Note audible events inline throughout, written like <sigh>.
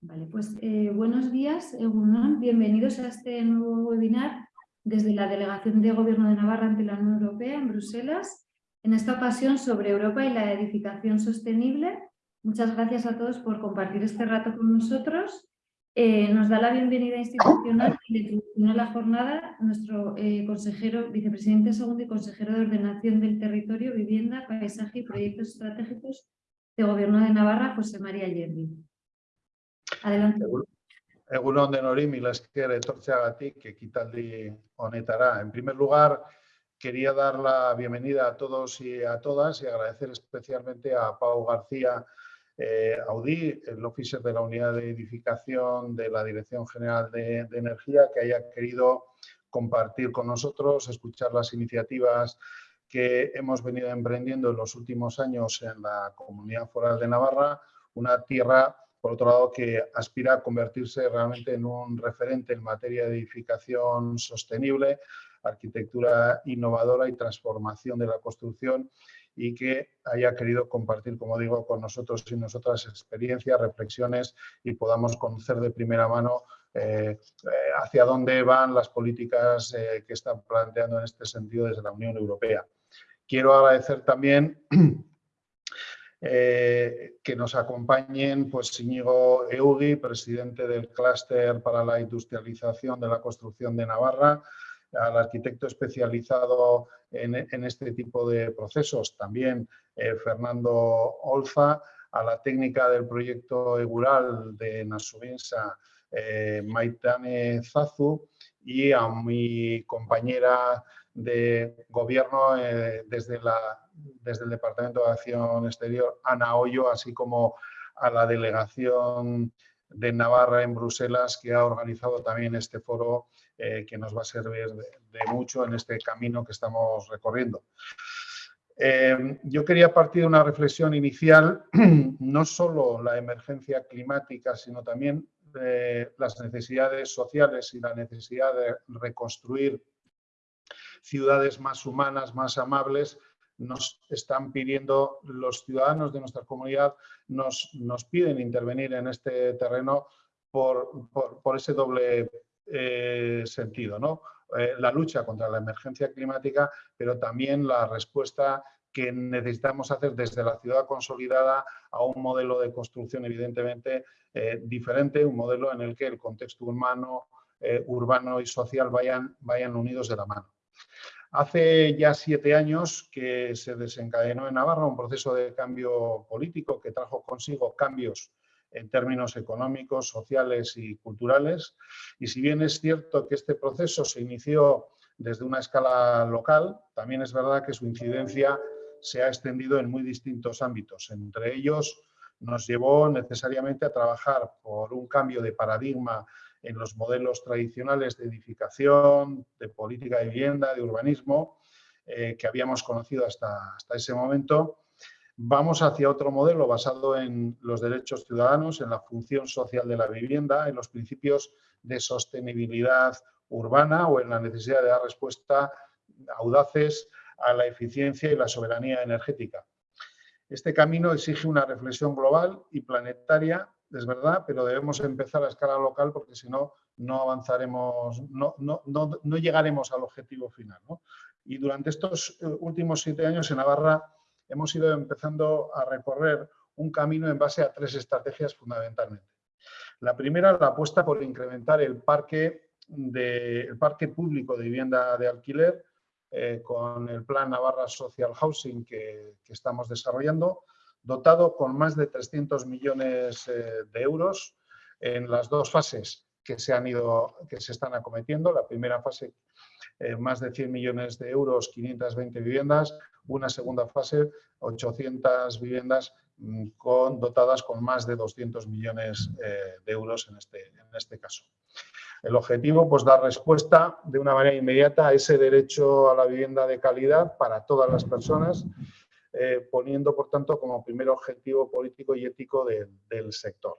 Vale, pues eh, buenos días, bienvenidos a este nuevo webinar desde la Delegación de Gobierno de Navarra ante la Unión Europea en Bruselas, en esta ocasión sobre Europa y la edificación sostenible. Muchas gracias a todos por compartir este rato con nosotros. Eh, nos da la bienvenida institucional y la introducción a la jornada nuestro eh, consejero, vicepresidente segundo y consejero de Ordenación del Territorio, Vivienda, Paisaje y Proyectos Estratégicos de Gobierno de Navarra, José María Yerri. Adelante. Egunon de nori, mila esker etortzeagatik ekitaldi honetara. En primer lugar, quería dar la bienvenida a todos y a todas y agradecer especialmente a Pau García eh, Audí, el oficial de la Unidad de Edificación de la Dirección General de, de Energía, que haya querido compartir con nosotros, escuchar las iniciativas que hemos venido emprendiendo en los últimos años en la Comunidad Foral de Navarra, una tierra por otro lado, que aspira a convertirse realmente en un referente en materia de edificación sostenible, arquitectura innovadora y transformación de la construcción y que haya querido compartir, como digo, con nosotros y nosotras experiencias, reflexiones y podamos conocer de primera mano eh, eh, hacia dónde van las políticas eh, que están planteando en este sentido desde la Unión Europea. Quiero agradecer también <clears throat> que nos acompañen pues Íñigo Eugui, presidente del Clúster para la Industrialización de la Construcción de Navarra, al arquitecto especializado en, este tipo de procesos, también eh, Fernando Olza, a la técnica del proyecto Egural de Nasubinsa, eh, Maitane Zazu, y a mi compañera de gobierno desde la desde el Departamento de Acción Exterior, Ana Hoyo, así como a la delegación de Navarra en Bruselas, que ha organizado también este foro eh, que nos va a servir de, mucho en este camino que estamos recorriendo. Eh, yo quería partir de una reflexión inicial, <clears throat> no solo la emergencia climática, sino también eh, las necesidades sociales y la necesidad de reconstruir ciudades más humanas, más amables, nos están pidiendo, los ciudadanos de nuestra comunidad nos, nos piden intervenir en este terreno por, por, ese doble eh, sentido, ¿no? Eh, la lucha contra la emergencia climática, pero también la respuesta que necesitamos hacer desde la ciudad consolidada a un modelo de construcción evidentemente eh, diferente, un modelo en el que el contexto humano, urbano y social vayan, vayan unidos de la mano. Hace ya siete años que se desencadenó en Navarra un proceso de cambio político que trajo consigo cambios en términos económicos, sociales y culturales. Y si bien es cierto que este proceso se inició desde una escala local, también es verdad que su incidencia se ha extendido en muy distintos ámbitos. Entre ellos nos llevó necesariamente a trabajar por un cambio de paradigma en los modelos tradicionales de edificación, de política de vivienda, de urbanismo, eh, que habíamos conocido hasta, hasta ese momento. Vamos hacia otro modelo basado en los derechos ciudadanos, en la función social de la vivienda, en los principios de sostenibilidad urbana o en la necesidad de dar respuesta audaces a la eficiencia y la soberanía energética. Este camino exige una reflexión global y planetaria es verdad, pero debemos empezar a escala local porque si no, no avanzaremos, no, no, no, llegaremos al objetivo final. Y durante estos eh, últimos siete años en Navarra hemos ido empezando a recorrer un camino en base a tres estrategias fundamentalmente. La primera, la apuesta por incrementar el parque, de, parque público de vivienda de alquiler eh, con el Plan Navarra Social Housing que, que estamos desarrollando dotado con más de 300 millones eh, de euros en las dos fases que se, han ido, que se están acometiendo. La primera fase, eh, más de 100 millones de euros, 520 viviendas. Una segunda fase, 800 viviendas mm, con, dotadas con más de 200 millones eh, de euros en este, en este caso. El objetivo, pues, dar respuesta de una manera inmediata a ese derecho a la vivienda de calidad para todas las personas eh, poniendo, por tanto, como primer objetivo político y ético del sector.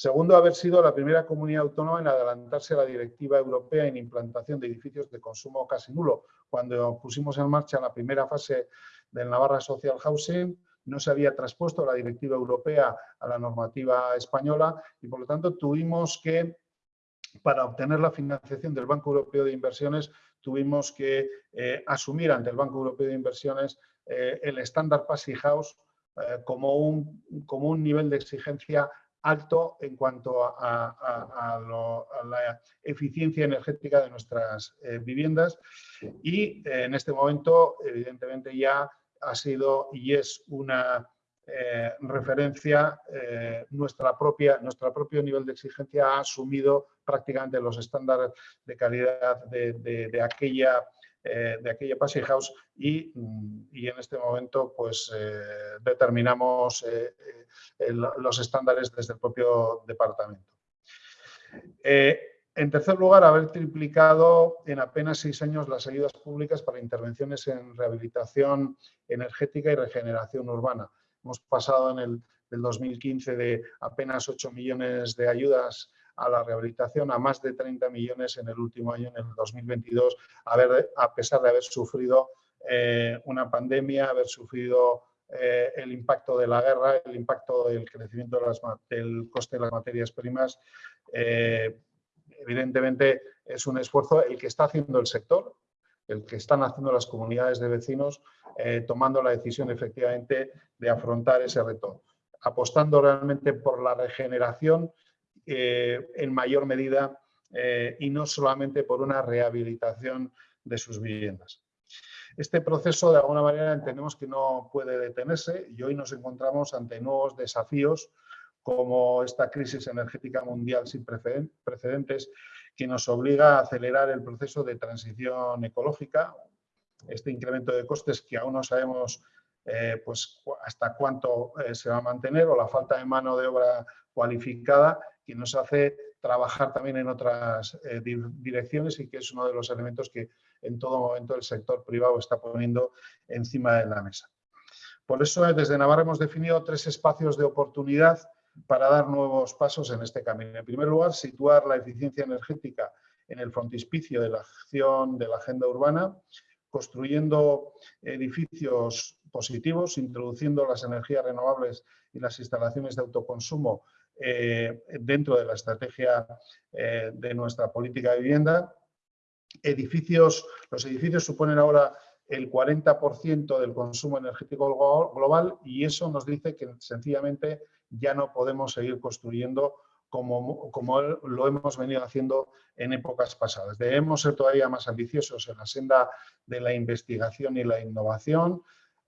Segundo, haber sido la primera comunidad autónoma en adelantarse a la directiva europea en implantación de edificios de consumo casi nulo. Cuando pusimos en marcha la primera fase del Navarra Social Housing, no se había traspuesto la directiva europea a la normativa española y por lo tanto tuvimos que, para obtener la financiación del Banco Europeo de Inversiones, tuvimos que eh, asumir ante el Banco Europeo de Inversiones eh, el estándar Passy House eh, como, un, como un nivel de exigencia alto en cuanto a, la eficiencia energética de nuestras viviendas. Y en este momento evidentemente ya ha sido y es una referencia, nuestra propia, nuestro propio nivel de exigencia ha asumido prácticamente los estándares de calidad de, aquella eh, de aquella Passy House y, en este momento pues eh, determinamos eh, los estándares desde el propio departamento. en tercer lugar, haber triplicado en apenas seis años las ayudas públicas para intervenciones en rehabilitación energética y regeneración urbana. Hemos pasado en el del 2015 de apenas 8 millones de ayudas a la rehabilitación a más de 30 millones en el último año, en el 2022, a, a pesar de haber sufrido eh, una pandemia, haber sufrido eh, el impacto de la guerra, el impacto del crecimiento del coste de las materias primas. Eh, evidentemente es un esfuerzo el que está haciendo el sector, el que están haciendo las comunidades de vecinos, tomando la decisión efectivamente de afrontar ese reto, apostando realmente por la regeneración eh, en mayor medida eh, y no solamente por una rehabilitación de sus viviendas. Este proceso, de alguna manera, entendemos que no puede detenerse y hoy nos encontramos ante nuevos desafíos como esta crisis energética mundial sin precedentes que nos obliga a acelerar el proceso de transición ecológica, este incremento de costes que aún no sabemos eh, pues, hasta cuánto se va a mantener o la falta de mano de obra cualificada que nos hace trabajar también en otras eh, direcciones y que es uno de los elementos que en todo momento el sector privado está poniendo encima de la mesa. Por eso desde Navarra hemos definido tres espacios de oportunidad para dar nuevos pasos en este camino. En primer lugar, situar la eficiencia energética en el frontispicio de la acción de la agenda urbana, construyendo edificios positivos, introduciendo las energías renovables y las instalaciones de autoconsumo eh, dentro de la estrategia eh, de nuestra política de vivienda. Edificios, los edificios suponen ahora el 40% del consumo energético global y eso nos dice que sencillamente ya no podemos seguir construyendo como, como, lo hemos venido haciendo en épocas pasadas. Debemos ser todavía más ambiciosos en la senda de la investigación y la innovación.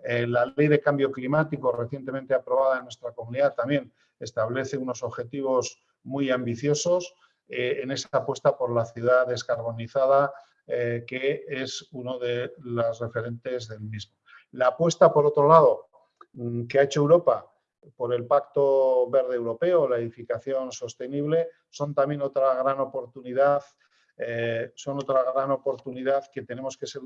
Eh, la ley de cambio climático recientemente aprobada en nuestra comunidad también establece unos objetivos muy ambiciosos eh, en esa apuesta por la ciudad descarbonizada, eh, que es uno de los referentes del mismo. La apuesta, por otro lado, mm, que ha hecho Europa por el Pacto Verde Europeo, la edificación sostenible, son también otra gran oportunidad, eh, son otra gran oportunidad que tenemos que ser,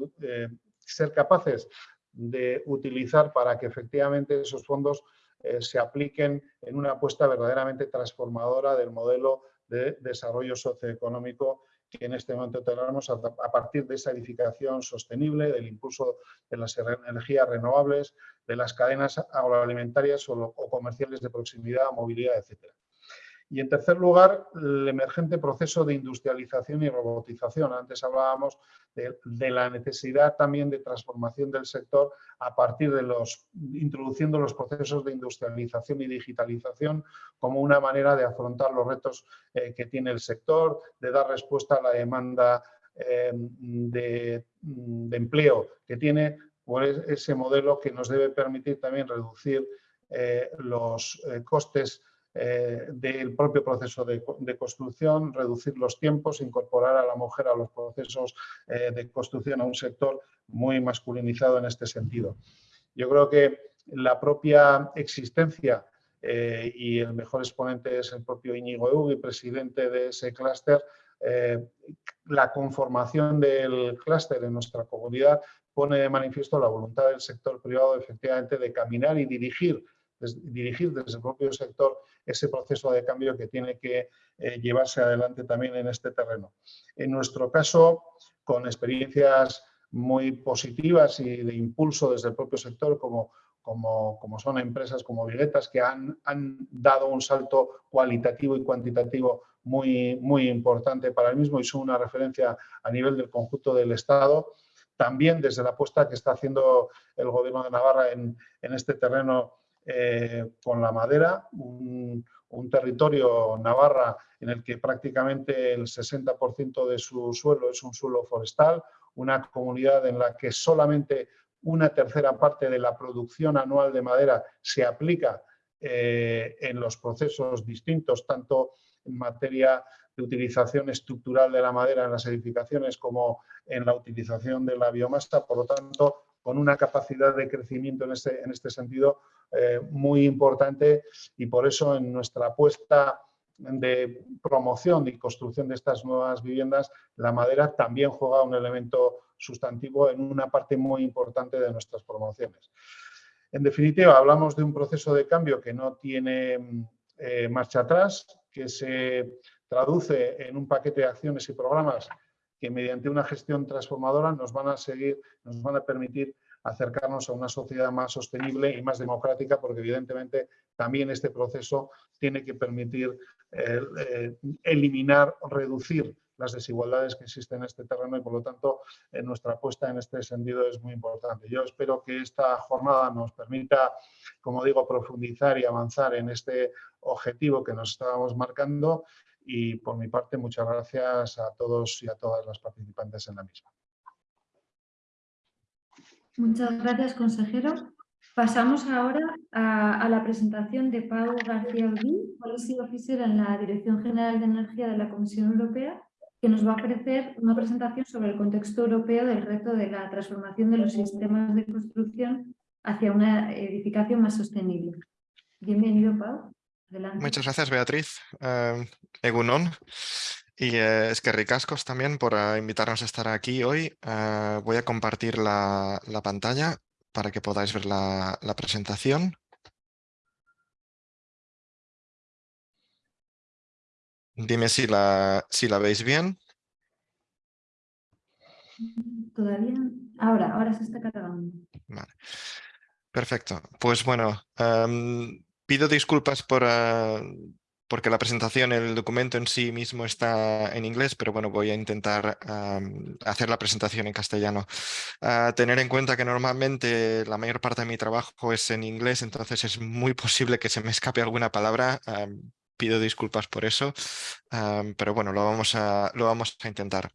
ser capaces de utilizar para que efectivamente esos fondos eh, se apliquen en una apuesta verdaderamente transformadora del modelo de desarrollo socioeconómico que en este momento tenemos a, partir de esa edificación sostenible, del impulso de las energías renovables, de las cadenas agroalimentarias o, o comerciales de proximidad, movilidad, etcétera. Y en tercer lugar, el emergente proceso de industrialización y robotización. Antes hablábamos de, la necesidad también de transformación del sector a partir de los, introduciendo los procesos de industrialización y digitalización como una manera de afrontar los retos eh, que tiene el sector, de dar respuesta a la demanda eh, de, empleo que tiene pues, ese modelo que nos debe permitir también reducir eh, los costes eh, del propio proceso de, construcción, reducir los tiempos, incorporar a la mujer a los procesos eh, de construcción a un sector muy masculinizado en este sentido. Yo creo que la propia existencia eh, y el mejor exponente es el propio Íñigo Eugui, presidente de ese clúster, la conformación del clúster en nuestra comunidad pone de manifiesto la voluntad del sector privado efectivamente de caminar y dirigir dirigir desde el propio sector ese proceso de cambio que tiene que eh, llevarse adelante también en este terreno. En nuestro caso, con experiencias muy positivas y de impulso desde el propio sector, como, como, como, son empresas como Viguetas, que han, han, dado un salto cualitativo y cuantitativo muy, muy importante para el mismo y son una referencia a nivel del conjunto del Estado. También desde la apuesta que está haciendo el Gobierno de Navarra en, en este terreno eh, con la madera, un, territorio Navarra en el que prácticamente el 60% de su suelo es un suelo forestal, una comunidad en la que solamente una tercera parte de la producción anual de madera se aplica eh, en los procesos distintos, tanto en materia de utilización estructural de la madera en las edificaciones como en la utilización de la biomasa. Por lo tanto, con una capacidad de crecimiento en este, en este sentido eh, muy importante y por eso en nuestra apuesta de promoción y construcción de estas nuevas viviendas, la madera también juega un elemento sustantivo en una parte muy importante de nuestras promociones. En definitiva, hablamos de un proceso de cambio que no tiene eh, marcha atrás, que se traduce en un paquete de acciones y programas que mediante una gestión transformadora nos van a seguir, nos van a permitir acercarnos a una sociedad más sostenible y más democrática, porque evidentemente también este proceso tiene que permitir eh, eh, eliminar, reducir las desigualdades que existen en este terreno y por lo tanto nuestra apuesta en este sentido es muy importante. Yo espero que esta jornada nos permita, como digo, profundizar y avanzar en este objetivo que nos estábamos marcando y por mi parte muchas gracias a todos y a todas las participantes en la misma. Muchas gracias, consejero. Pasamos ahora a, la presentación de Pau García Urbín, Policy Officer en la Dirección General de Energía de la Comisión Europea, que nos va a ofrecer una presentación sobre el contexto europeo del reto de la transformación de los sistemas de construcción hacia una edificación más sostenible. Bienvenido, Pau. Muchas gracias, Beatriz. Uh, Egunon. Y eh, es que ricascos también por uh, invitarnos a estar aquí hoy. Uh, voy a compartir la, la, pantalla para que podáis ver la, la presentación. Dime si la, si la veis bien. Todavía. Ahora, ahora se está cargando. Vale. Perfecto. Pues bueno, um, pido disculpas por, uh, porque la presentación, el documento en sí mismo está en inglés, pero bueno, voy a intentar um, hacer la presentación en castellano. Uh, tener en cuenta que normalmente la mayor parte de mi trabajo es en inglés, entonces es muy posible que se me escape alguna palabra. Pido disculpas por eso, pero bueno, lo vamos a, lo vamos a intentar.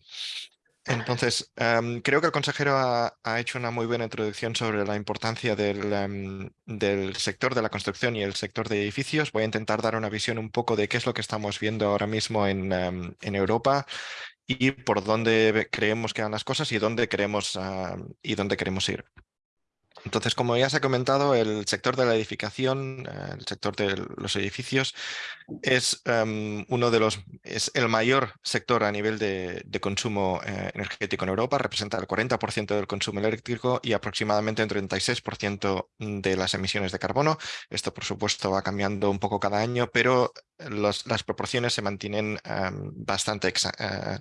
Entonces, em, creo que el consejero ha, hecho una muy buena introducción sobre la importancia em, del, sector de la construcción y el sector de edificios. Voy a intentar dar una visión un poco de qué es lo que estamos viendo ahora mismo en, em, Europa y por dónde creemos que van las cosas y dónde queremos, y dónde queremos ir. Entonces, como ya se ha comentado, el sector de la edificación, eh, el sector de los edificios, es em, uno de los, es el mayor sector a nivel de, consumo eh, energético en Europa, representa el 40% del consumo eléctrico y aproximadamente el 36% de las emisiones de carbono. Esto, por supuesto, va cambiando un poco cada año, pero las proporciones se mantienen em, bastante, eh,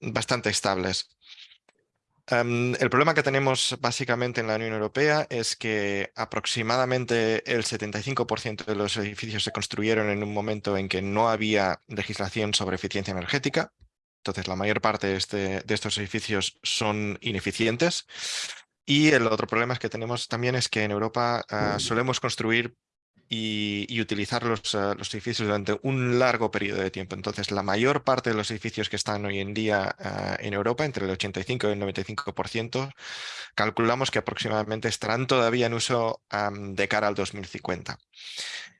bastante estables. Em, el problema que tenemos básicamente en la Unión Europea es que aproximadamente el 75% de los edificios se construyeron en un momento en que no había legislación sobre eficiencia energética. Entonces, la mayor parte de, este, estos edificios son ineficientes. Y el otro problema que tenemos también es que en Europa ah, solemos construir y, utilizar los, eh, los, edificios durante un largo periodo de tiempo. Entonces, la mayor parte de los edificios que están hoy en día eh, en Europa, entre el 85 y el 95%, calculamos que aproximadamente estarán todavía en uso de cara al 2050.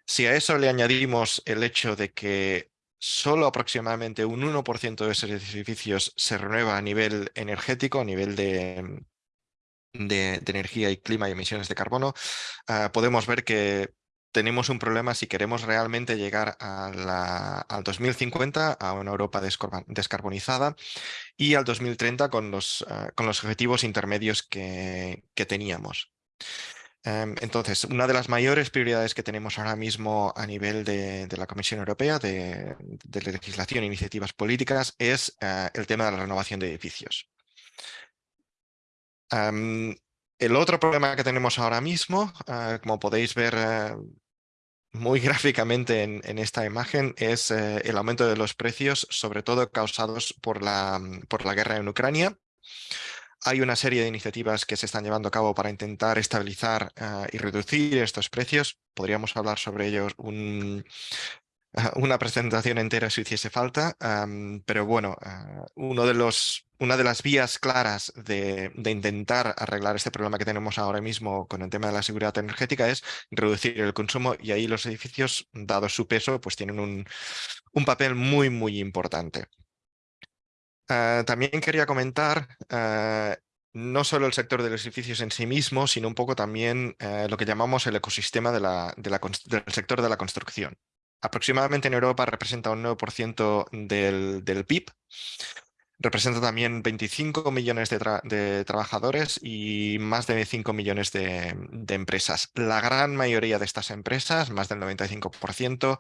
Si a eso le añadimos el hecho de que solo aproximadamente un 1% de esos edificios se renueva a nivel energético, a nivel de, de, energía y clima y emisiones de carbono, eh, podemos ver que tenemos un problema si queremos realmente llegar al 2050 a una Europa descarbonizada y al 2030 con los, ah, con los objetivos intermedios que, teníamos. Em, entonces, una de las mayores prioridades que tenemos ahora mismo a nivel de, la Comisión Europea de, legislación e iniciativas políticas es ah, el tema de la renovación de edificios. Em, El otro problema que tenemos ahora mismo, como podéis ver muy <laughs> gráficamente en, esta imagen es eh, el aumento de los precios, sobre todo causados por la, por la guerra en Ucrania. Hay una serie de iniciativas que se están llevando a cabo para intentar estabilizar eh, y reducir estos precios. Podríamos hablar sobre ellos un, <laughs> una presentación entera si hiciese falta, pero bueno, ah, uno de los, una de las vías claras de, intentar arreglar este problema que tenemos ahora mismo con el tema de la seguridad energética es reducir el consumo y ahí los edificios, dado su peso, pues tienen un, un papel muy, muy importante. Ah, también quería comentar ah, no solo el sector de los edificios en sí mismo, sino un poco también eh, lo que llamamos el ecosistema de la, del sector de la construcción aproximadamente en Europa representa un 9% del, del, PIB. Representa también 25 millones de, trabajadores y más de 5 millones de, empresas. La gran mayoría de estas empresas, más del 95%,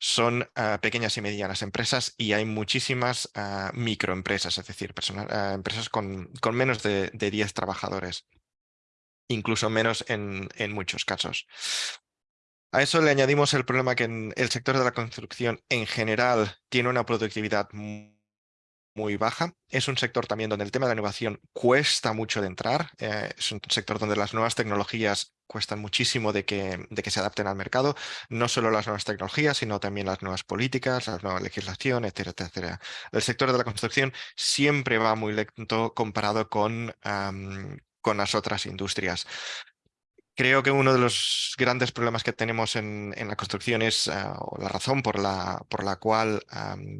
son ah, pequeñas y medianas empresas y hay muchísimas ah, microempresas, es decir, ah, empresas con, con, menos de, 10 trabajadores, incluso menos en, en muchos casos. A eso le añadimos el problema que el sector de la construcción en general tiene una productividad muy baja. Es un sector también donde el tema de la innovación cuesta mucho de entrar. Eh, es un sector donde las nuevas tecnologías cuestan muchísimo de que, se adapten al mercado. No solo las nuevas tecnologías, sino también las nuevas políticas, la nueva legislación, etcétera, etcétera. El sector de la construcción siempre va muy lento comparado con las otras industrias. Creo que uno de los grandes problemas que tenemos en, la construcción es, ah, la razón por la, por la cual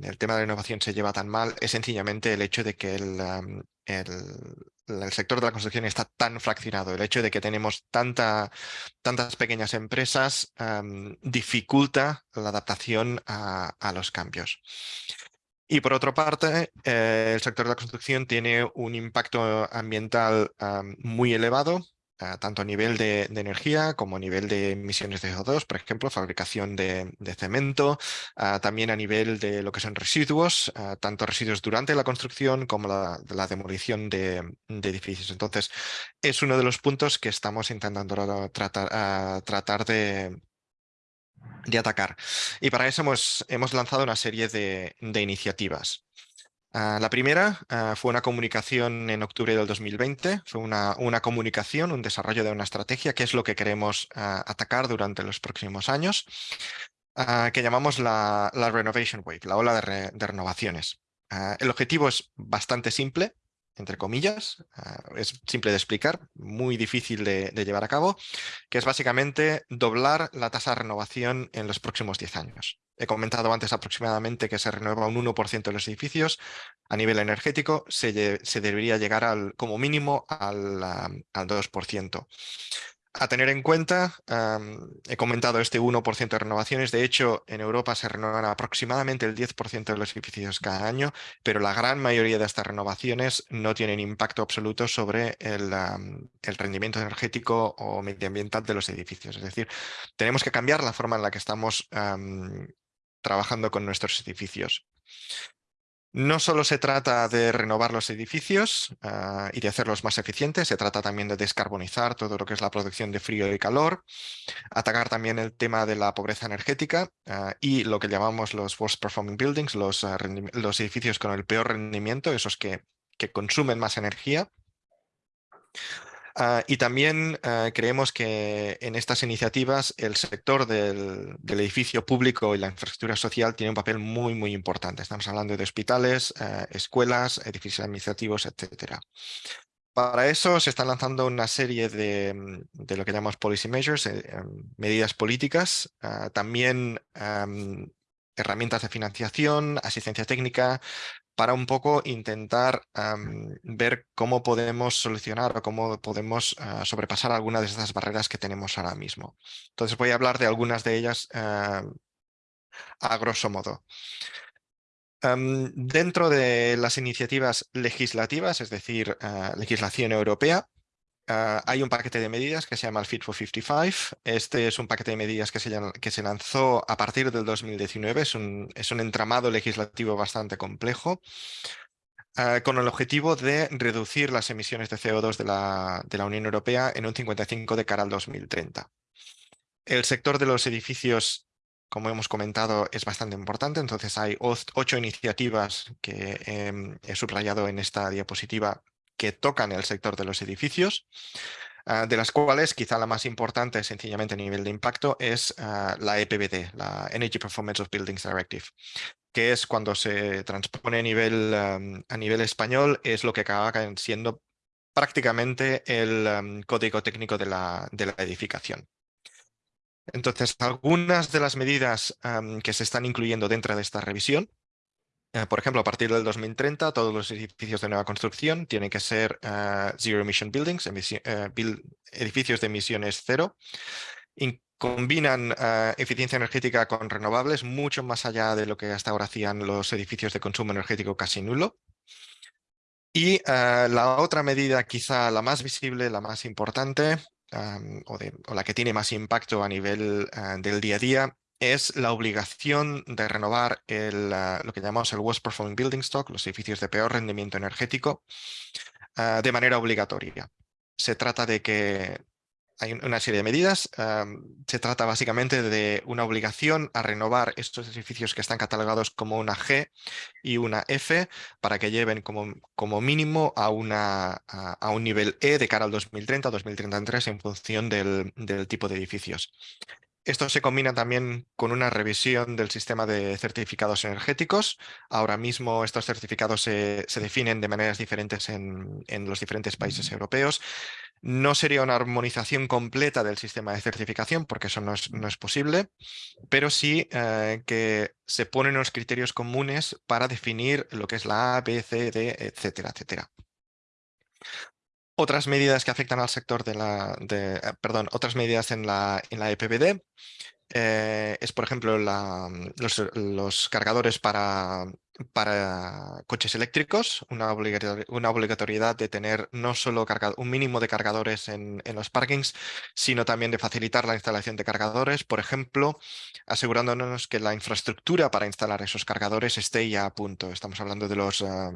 el tema de la innovación se lleva tan mal, es sencillamente el hecho de que el, el, sector de la construcción está tan fraccionado, el hecho de que tenemos tanta, tantas pequeñas empresas dificulta la adaptación a, los cambios. Y por otra parte, eh, el sector de la construcción tiene un impacto ambiental muy elevado, tanto a nivel de, energía como a nivel de emisiones de CO2, por ejemplo, fabricación de, cemento, también a nivel de lo que son residuos, tanto residuos durante la construcción como la, demolición de, edificios. Entonces, es uno de los puntos que estamos intentando tratar, tratar de, de atacar. Y para eso hemos, hemos lanzado una serie de, iniciativas. Ah, la primera ah, fue una comunicación en octubre del 2020, fue una, una, comunicación, un desarrollo de una estrategia, que es lo que queremos ah, atacar durante los próximos años, que llamamos la, Renovation Wave, la ola de, de renovaciones. el objetivo es bastante simple, entre comillas, ah, es simple de explicar, muy difícil de, llevar a cabo, que es básicamente doblar la tasa de renovación en los próximos 10 años. He comentado antes aproximadamente que se renueva un 1% de los edificios. A nivel energético se, debería llegar al, como mínimo al, al 2% a tener en cuenta, he comentado este 1% de renovaciones, de hecho en Europa se renuevan aproximadamente el 10% de los edificios cada año, pero la gran mayoría de estas renovaciones no tienen impacto absoluto sobre el, rendimiento energético o medioambiental de los edificios. Es decir, tenemos que cambiar la forma en la que estamos trabajando con nuestros edificios. No solo se trata de renovar los edificios ah, y de hacerlos más eficientes, se trata también de descarbonizar todo lo que es la producción de frío y calor, atacar también el tema de la pobreza energética ah, y lo que llamamos los worst performing buildings, los, ah, edificios con el peor rendimiento, esos que consumen más energía. Ah, y también ah, creemos que en estas iniciativas el sector del, edificio público y la infraestructura social tiene un papel muy, muy importante. Estamos hablando de hospitales, ah, escuelas, edificios administrativos, etc. Para eso se están lanzando una serie de, lo que llamamos policy measures, eh, em, medidas políticas, también herramientas de financiación, asistencia técnica, para un poco intentar ver cómo podemos solucionar o cómo podemos ah, sobrepasar algunas de estas barreras que tenemos ahora mismo. Entonces voy a hablar de algunas de ellas a grosso modo. dentro de las iniciativas legislativas, es decir, ah, legislación europea, Ah, hay un paquete de medidas que se llama el Fit for 55. Este es un paquete de medidas que se, lanzó a partir del 2019. Es un, entramado legislativo bastante complejo. eh, con el objetivo de reducir las emisiones de CO2 de la, de la Unión Europea en un 55 de cara al 2030. El sector de los edificios, como hemos comentado, es bastante importante, entonces hay ocho iniciativas que em, he subrayado en esta diapositiva que tocan el sector de los edificios. Ah, de las cuales quizá la más importante sencillamente a nivel de impacto es ah, la EPBD, la Energy Performance of Buildings Directive, que es cuando se transpone a nivel, a nivel español, es lo que acaba siendo prácticamente el código técnico de la, de la edificación. Entonces, algunas de las medidas que se están incluyendo dentro de esta revisión por ejemplo, a partir del 2030, todos los edificios de nueva construcción tienen que ser eh, Zero Emission Buildings, eh, edificios de emisiones cero. combinan eficiencia energética con renovables mucho más allá de lo que hasta ahora hacían los edificios de consumo energético casi nulo. Y la otra medida, quizá la más visible, la más importante, o, o, la que tiene más impacto a nivel del día a día, es la obligación de renovar el, ah, lo que llamamos el Worst Performing Building Stock, los edificios de peor rendimiento energético, ah, de manera obligatoria. Se trata de que hay una serie de medidas. se trata básicamente de una obligación a renovar estos edificios que están catalogados como una G y una F para que lleven como, como mínimo a, una, a, un nivel E de cara al 2030-2033 en función del tipo de edificios. Esto se combina también con una revisión del sistema de certificados energéticos. Ahora mismo estos certificados se, definen de maneras diferentes en, los diferentes países europeos. No sería una armonización completa del sistema de certificación, porque eso no es, posible, pero sí eh, que se ponen unos criterios comunes para definir lo que es la A, B, C, D, etcétera, etcétera. Otras medidas que afectan al sector de la, eh, perdón, otras medidas en la, en la EPBD eh, es, por ejemplo, mm, los, cargadores para, para coches eléctricos, una, una, obligatoriedad de tener no solo un mínimo de cargadores en, en, los parkings, sino también de facilitar la instalación de cargadores, por ejemplo, asegurándonos que la infraestructura para instalar esos cargadores esté ya a punto. Estamos hablando de los ah,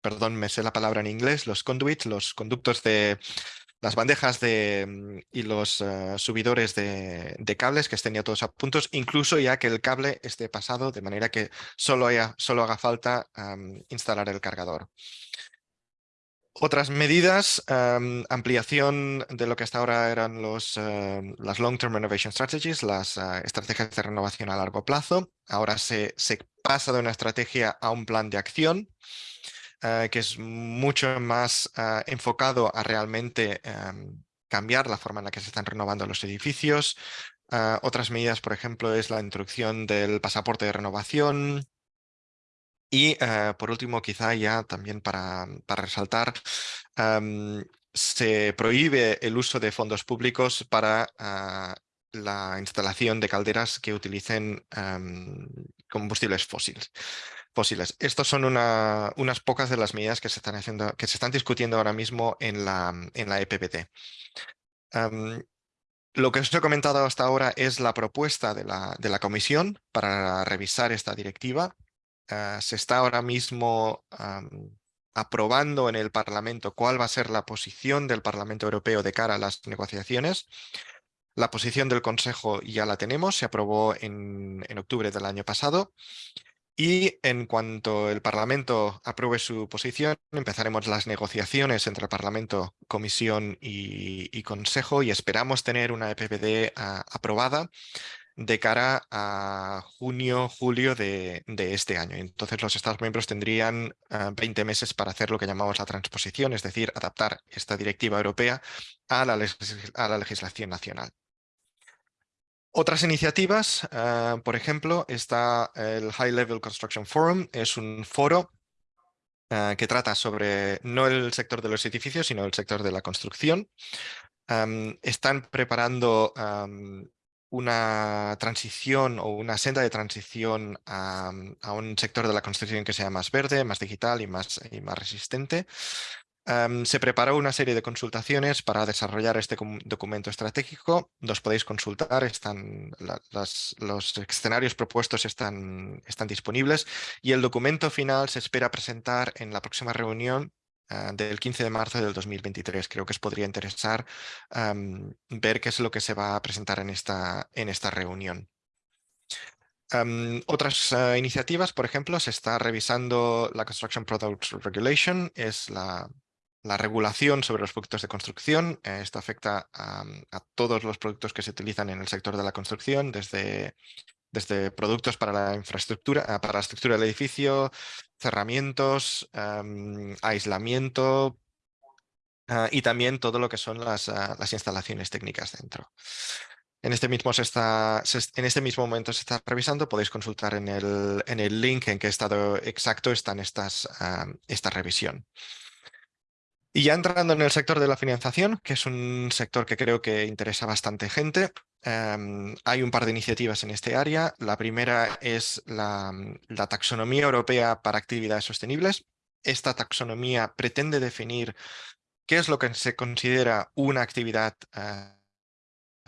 perdón, me sé la palabra en inglés, los conduits, los conductos de las bandejas de, mm, y los eh, subidores de, cables que estén ya todos a puntos, incluso ya que el cable esté pasado de manera que solo, haya, solo haga falta instalar el cargador. Otras medidas, ampliación de lo que hasta ahora eran los, las Long-Term Renovation Strategies, las eh, estrategias de renovación a largo plazo. Ahora se, se pasa de una estrategia a un plan de acción eh, que es mucho más eh, enfocado a realmente em, cambiar la forma en la que se están renovando los edificios. Eh, otras medidas, por ejemplo, es la introducción del pasaporte de renovación, y por último, quizá ya también para, para resaltar, em, se prohíbe el uso de fondos públicos para la instalación de calderas que utilicen em, combustibles fósiles fósiles. Estas son unas pocas de las medidas que se están, haciendo, que se están discutiendo ahora mismo en la, en la EPPT. lo que os he comentado hasta ahora es la propuesta de la, de la Comisión para revisar esta directiva. Ah, se está ahora mismo aprobando en el Parlamento cuál va a ser la posición del Parlamento Europeo de cara a las negociaciones. La posición del Consejo ya la tenemos, se aprobó en, en octubre del año pasado y en cuanto el Parlamento apruebe su posición, empezaremos las negociaciones entre el Parlamento, Comisión y, Consejo y esperamos tener una EPPD aprobada de cara a junio, julio de, este año. Entonces los Estados miembros tendrían 20 ah, meses para hacer lo que llamamos la transposición, es decir, adaptar esta directiva europea a la legislación nacional. Otras iniciativas, ah, por ejemplo, está el High Level Construction Forum, es un foro ah, que trata sobre no el sector de los edificios, sino el sector de la construcción. están preparando una transición o una senda de transición a, un sector de la construcción que sea más verde, más digital y más, y más resistente. Se preparó una serie de consultaciones para desarrollar este documento estratégico. Los podéis consultar, están, los escenarios propuestos están, están disponibles y el documento final se espera presentar en la próxima reunión ah, del 15 de marzo del 2023. Creo que os podría interesar ver qué es lo que se va a presentar en esta, en esta reunión. otras ah, iniciativas, por ejemplo, se está revisando la Construction Products Regulation, es la, la regulación sobre los productos de construcción. Eh, esto afecta a, todos los productos que se utilizan en el sector de la construcción, desde, desde productos para la infraestructura, ah, para la estructura del edificio, cerramientos, aislamiento ah, y también todo lo que son las, ah, las instalaciones técnicas dentro. En este, mismo se está, en este mismo momento se está revisando, podéis consultar en el, en el link en qué estado exacto está estas, esta revisión. Y ya entrando en el sector de la financiación, que es un sector que creo que interesa bastante gente, em, hay un par de iniciativas en este área. La primera es la, taxonomía europea para actividades sostenibles. Esta taxonomía pretende definir qué es lo que se considera una actividad eh,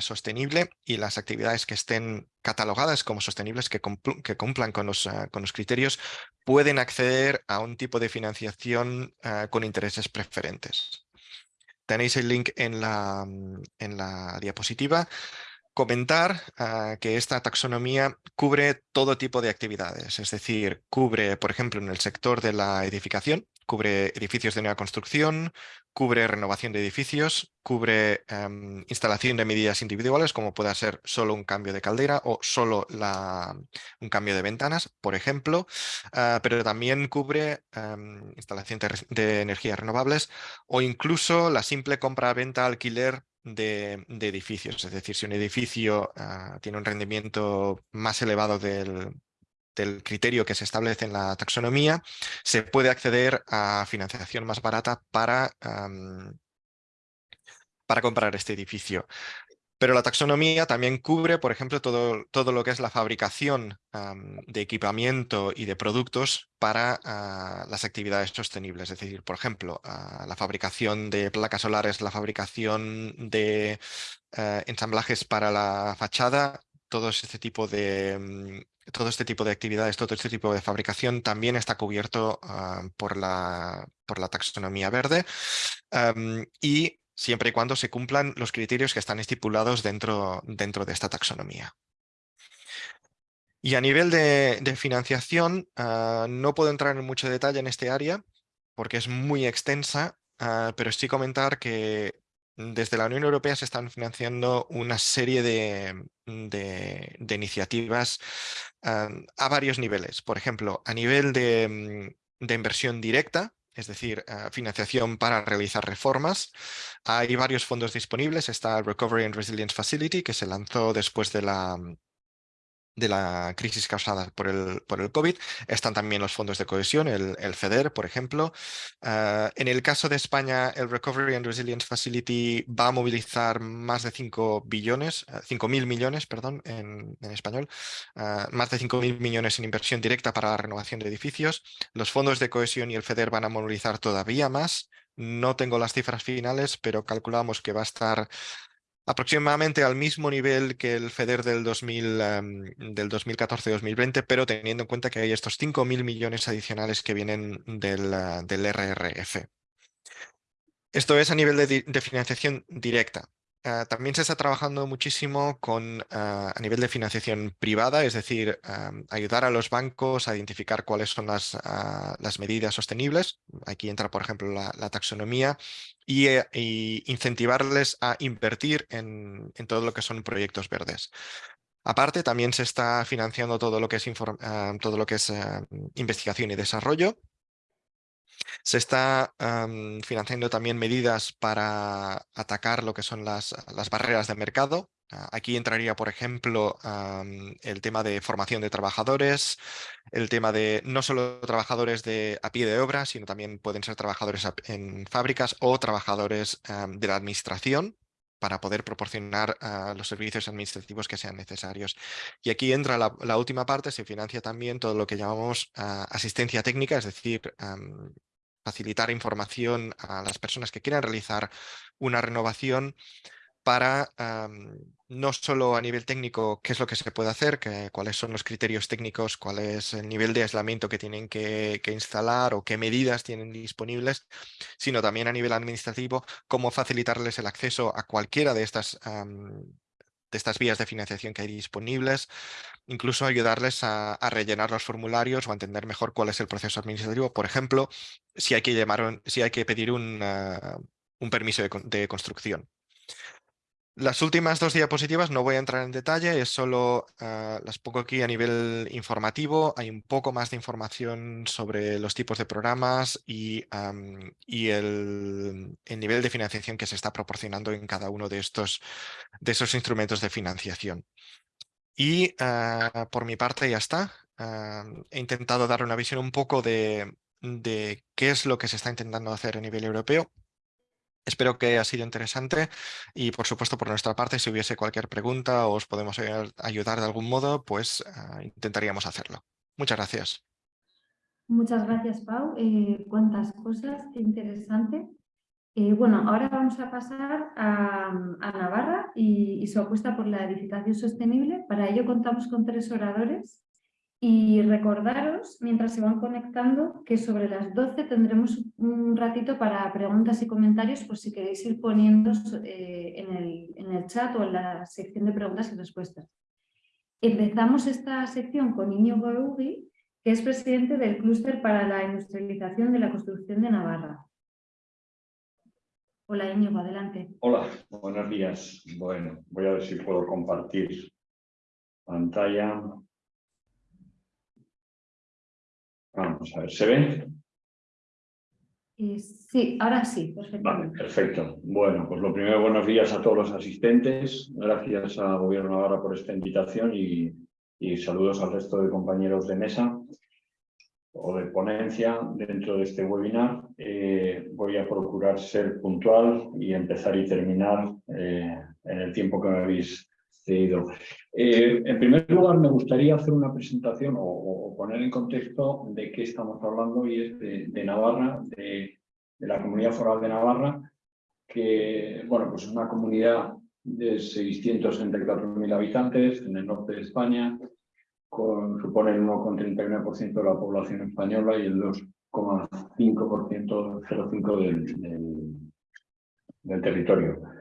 sostenible y las actividades que estén catalogadas como sostenibles, que, cumplan con los, ah, con los, criterios, pueden acceder a un tipo de financiación ah, con intereses preferentes. Tenéis el link en la, en la diapositiva comentar ah, que esta taxonomía cubre todo tipo de actividades, es decir, cubre, por ejemplo, en el sector de la edificación, cubre edificios de nueva construcción, cubre renovación de edificios, cubre em, instalación de medidas individuales, como pueda ser solo un cambio de caldera o solo un cambio de ventanas, por ejemplo, ah, pero también cubre em, instalación de, energías renovables o incluso la simple compra-venta alquiler de, edificios. Es decir, si un edificio ah, tiene un rendimiento más elevado del, del criterio que se establece en la taxonomía, se puede acceder a financiación más barata para, para comprar este edificio. Pero la taxonomía también cubre, por ejemplo, todo, todo lo que es la fabricación de equipamiento y de productos para ah, las actividades sostenibles. Es decir, por ejemplo, ah, la fabricación de placas solares, la fabricación de eh, ensamblajes para la fachada, todo este tipo de, mm, todo este tipo de actividades, todo este tipo de fabricación también está cubierto ah, por, la, por la taxonomía verde y siempre y cuando se cumplan los criterios que están estipulados dentro, dentro de esta taxonomía. Y a nivel de, financiación, ah, no puedo entrar en mucho detalle en este área porque es muy extensa, ah, pero sí comentar que desde la Unión Europea se están financiando una serie de, iniciativas a varios niveles. Por ejemplo, a nivel de, mm, inversión directa, es decir, financiación para realizar reformas. Hay varios fondos disponibles. Está el Recovery and Resilience Facility, que se lanzó después de la, de la crisis causada por el, por el COVID. Están también los fondos de cohesión, el, el FEDER, por ejemplo. Ah, en el caso de España, el Recovery and Resilience Facility va a movilizar más de 5 billones, 5 ah, mil millones, perdón, en, en español, uh, más de 5 mil millones en inversión directa para la renovación de edificios. Los fondos de cohesión y el FEDER van a movilizar todavía más. No tengo las cifras finales, pero calculamos que va a estar aproximadamente al mismo nivel que el FEDER del, 2000, em, del 2014-2020, pero teniendo en cuenta que hay estos 5.000 millones adicionales que vienen del, eh, del RRF. Esto es a nivel de financiación directa. Ah, también se está trabajando muchísimo con, ah, a nivel de financiación privada, es decir, ayudar a los bancos a identificar cuáles son las, ah, las medidas sostenibles. Aquí entra, por ejemplo, la, taxonomía y, eh, incentivarles a invertir en, en, todo lo que son proyectos verdes. Aparte, también se está financiando todo lo que es, todo lo que es investigación y desarrollo se está financiando también medidas para atacar lo que son las, las barreras de mercado. Ah, aquí entraría, por ejemplo, el tema de formación de trabajadores, el tema de no solo trabajadores de, a pie de obra, sino también pueden ser trabajadores en fábricas o trabajadores de la administración para poder proporcionar ah, los servicios administrativos que sean necesarios. Y aquí entra la, última parte, se financia también todo lo que llamamos ah, asistencia técnica, es decir, facilitar información a las personas que quieran realizar una renovación para no solo a nivel técnico qué es lo que se puede hacer, cuáles son los criterios técnicos, cuál es el nivel de aislamiento que tienen que, instalar o qué medidas tienen disponibles, sino también a nivel administrativo, cómo facilitarles el acceso a cualquiera de estas, de estas vías de financiación que hay disponibles, incluso ayudarles a, rellenar los formularios o a entender mejor cuál es el proceso administrativo. Por ejemplo, si hay que, llamar, si hay que pedir un, un permiso de construcción. Las últimas dos diapositivas no voy a entrar en detalle, es solo ah, las pongo aquí a nivel informativo. Hay un poco más de información sobre los tipos de programas y, el, nivel de financiación que se está proporcionando en cada uno de estos instrumentos de financiación. Y ah, por mi parte ya está. Ah, he intentado dar una visión un poco de, de qué es lo que se está intentando hacer a nivel europeo Espero que haya sido interesante y por supuesto por nuestra parte si hubiese cualquier pregunta o os podemos ayudar de algún modo, pues ah, intentaríamos hacerlo. Muchas gracias. Muchas gracias Pau, eh, cuántas cosas, qué interesante. Eh, bueno, ahora vamos a pasar a, Navarra y, y su apuesta por la edificación sostenible. Para ello contamos con tres oradores y recordaros, mientras se van conectando, que sobre las 12 tendremos un ratito para preguntas y comentarios, por si queréis ir poniendo eh, en, el, en, el, chat o en la sección de preguntas y respuestas. Empezamos esta sección con Íñigo Eugui, que es presidente del Clúster para la Industrialización de la Construcción de Navarra. Hola Íñigo, adelante. Hola, buenos días. Bueno, voy a ver si puedo compartir pantalla. Vamos a ver, ¿se ve? Eh, sí, ahora sí, perfecto. perfecto. Bueno, pues lo primero, buenos días a todos los asistentes. Gracias al Gobierno Navarra por esta invitación y, saludos al resto de compañeros de mesa o de ponencia dentro de este webinar. Eh, voy a procurar ser puntual y empezar y terminar eh, en el tiempo que me habéis eh, en primer lugar, me gustaría hacer una presentación o, poner en contexto de qué estamos hablando y es de, Navarra, de, la Comunidad Foral de Navarra, que bueno, pues es una comunidad de 664.000 habitantes en el norte de España, supone el 1,39% de la población española y el 2,5% del, del, del territorio.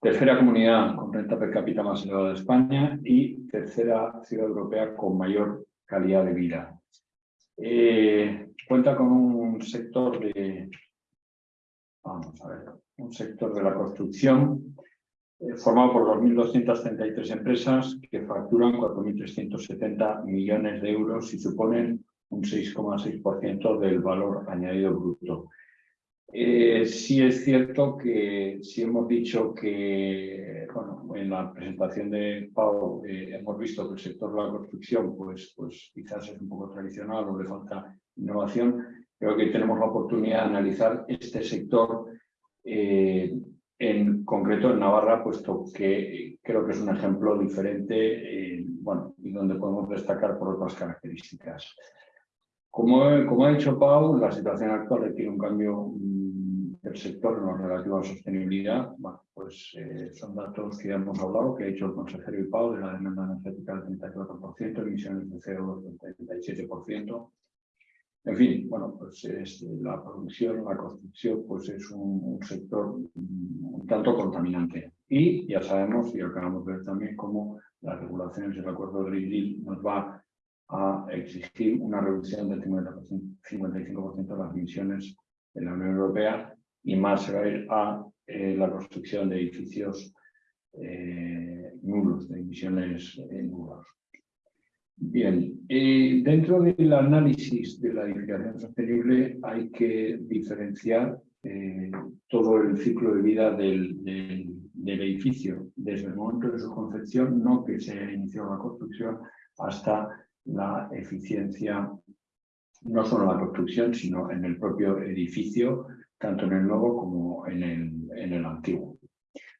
Tercera comunidad con renta per cápita más elevada de España y tercera ciudad europea con mayor calidad de vida. Eh, cuenta con un sector de, vamos a ver, un sector de la construcción eh, formado por 2.233 empresas que facturan 4.370 millones de euros y suponen un 6,6% del valor añadido bruto. Eh, sí es cierto que si hemos dicho que, bueno, en la presentación de Pau eh, hemos visto que el sector de la construcción pues, pues quizás es un poco tradicional o le falta innovación, creo que tenemos la oportunidad de analizar este sector eh, en concreto en Navarra, puesto que creo que es un ejemplo diferente bueno, y donde podemos destacar por otras características. Como, como ha dicho Pau, la situación actual requiere un cambio del sector en lo relativo a sostenibilidad, bueno, pues eh, son datos que ya hemos hablado, que ha hecho el consejero IPAO de la demanda energética del 34%, emisiones de CO del 37%. En fin, bueno, pues es la producción, la construcción, pues es un, sector un tanto contaminante. Y ya sabemos, y acabamos de ver también, cómo las regulaciones del acuerdo de Green nos va a exigir una reducción del 55% de las emisiones en la Unión Europea y más se va a ir a eh, la construcción de edificios eh, nulos, de emisiones eh, nulas. Bien, dentro del análisis de la edificación sostenible hay que diferenciar todo el ciclo de vida del, edificio, desde el momento de su concepción, no que se inició la construcción, hasta la eficiencia, no solo en la construcción, sino en el propio edificio, tanto en el nuevo como en el, en el antiguo.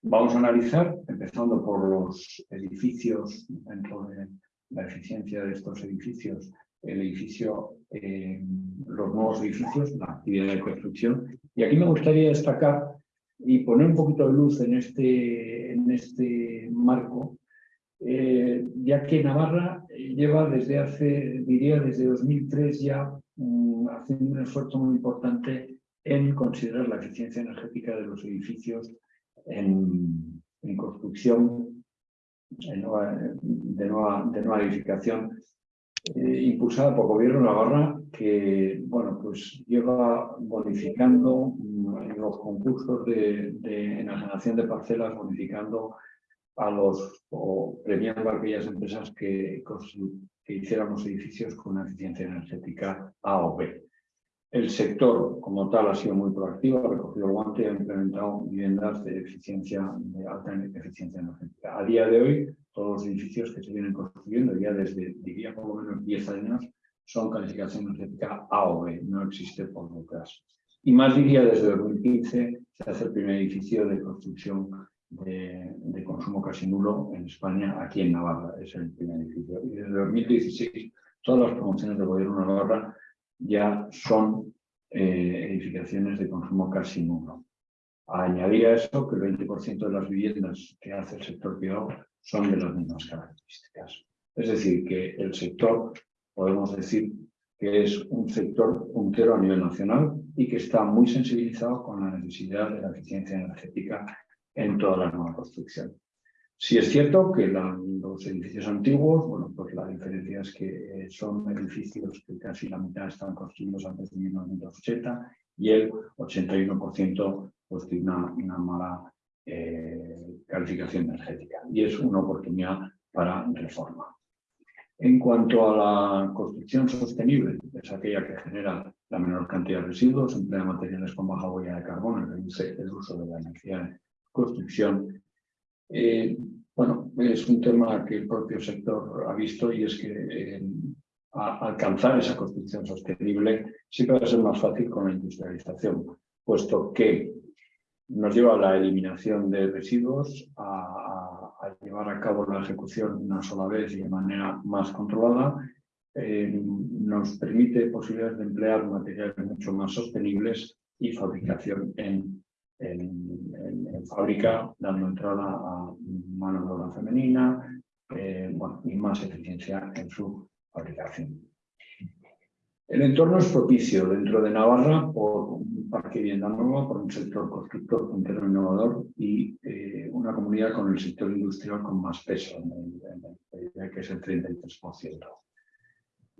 Vamos a analizar, empezando por los edificios, dentro de la eficiencia de estos edificios, el edificio, eh, los nuevos edificios, la actividad de construcción. Y aquí me gustaría destacar y poner un poquito de luz en este, en este marco, eh, ya que Navarra lleva desde hace, diría desde 2003 ya, mm, haciendo un esfuerzo muy importante en considerar la eficiencia energética de los edificios en, construcción de nueva, edificación eh, impulsada por gobierno Navarra que bueno, pues lleva bonificando mm, en los concursos de, de enajenación de parcelas, bonificando a los o premiando a aquellas empresas que, que hicieran los edificios con una eficiencia energética A o B. El sector como tal ha sido muy proactivo, ha recogido el guante y ha implementado viviendas de eficiencia, de alta eficiencia energética. A día de hoy, todos los edificios que se vienen construyendo, ya desde, diría por lo menos 10 años, son calificación energética A o B, no existe por detrás. Y más diría desde 2015 se hace el primer edificio de construcción de, de, consumo casi nulo en España, aquí en Navarra, es el primer edificio. Y desde 2016 todas las promociones del gobierno de Navarra ya son eh, edificaciones de consumo casi nulo. Añadir a eso que el 20% de las viviendas que hace el sector privado son de las mismas características. Es decir, que el sector, podemos decir que es un sector puntero a nivel nacional y que está muy sensibilizado con la necesidad de la eficiencia energética en toda la nueva construcción. Sí es cierto que los edificios antiguos, bueno, pues la diferencia es que eh, son edificios que casi la mitad están construidos antes de 1980 y el 81% pues tiene una, mala eh, calificación energética y es una oportunidad para reforma. En cuanto a la construcción sostenible, es aquella que genera la menor cantidad de residuos, emplea materiales con baja huella de carbono, reduce el uso de la energía de construcción eh, bueno, es un tema que el propio sector ha visto y es que eh, alcanzar esa construcción sostenible siempre va a ser más fácil con la industrialización, puesto que nos lleva a la eliminación de residuos, a, llevar a cabo la ejecución una sola vez y de manera más controlada, eh, nos permite posibilidades de emplear materiales mucho más sostenibles y fabricación en en, fábrica, dando entrada a mano de obra femenina eh, bueno, y más eficiencia en su fabricación. El entorno es propicio dentro de Navarra por un parque vivienda nuevo, por un sector constructor puntero innovador y eh, una comunidad con el sector industrial con más peso, que es el 33%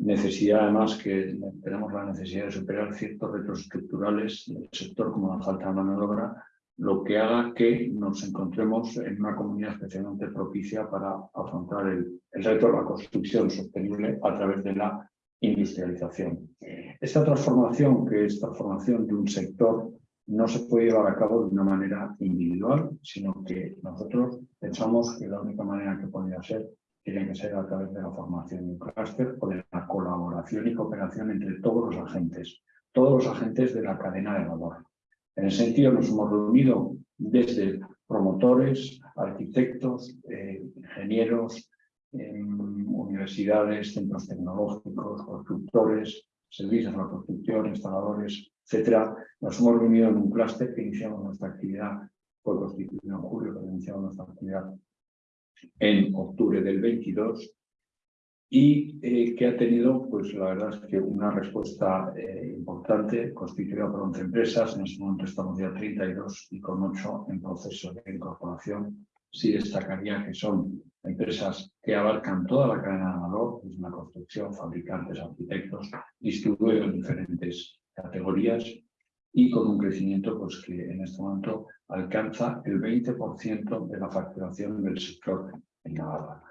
necesidad además que tenemos la necesidad de superar ciertos retos estructurales del sector como la falta de mano de obra, lo que haga que nos encontremos en una comunidad especialmente propicia para afrontar el, el reto de la construcción sostenible a través de la industrialización. Esta transformación, que es transformación de un sector, no se puede llevar a cabo de una manera individual, sino que nosotros pensamos que la única manera que podría ser tiene que ser a través de la formación de un clúster o de la colaboración y cooperación entre todos los agentes, todos los agentes de la cadena de valor. En ese sentido nos hemos reunido desde promotores, arquitectos, eh, ingenieros, universidades, centros tecnológicos, constructores, servicios de la construcción, instaladores, etc. Nos hemos reunido en un clúster que iniciamos nuestra actividad, fue constituido en julio, que iniciamos nuestra actividad en octubre del 22 y eh, que ha tenido, pues la verdad es que una respuesta eh, importante, constituida por 11 empresas, en este momento estamos ya 32 y con 8 en proceso de incorporación. Sí destacaría que son empresas que abarcan toda la cadena de valor, es una construcción, fabricantes, arquitectos, distribuidos en diferentes categorías y con un crecimiento pues, que en este momento alcanza el 20% de la facturación del sector en Navarra.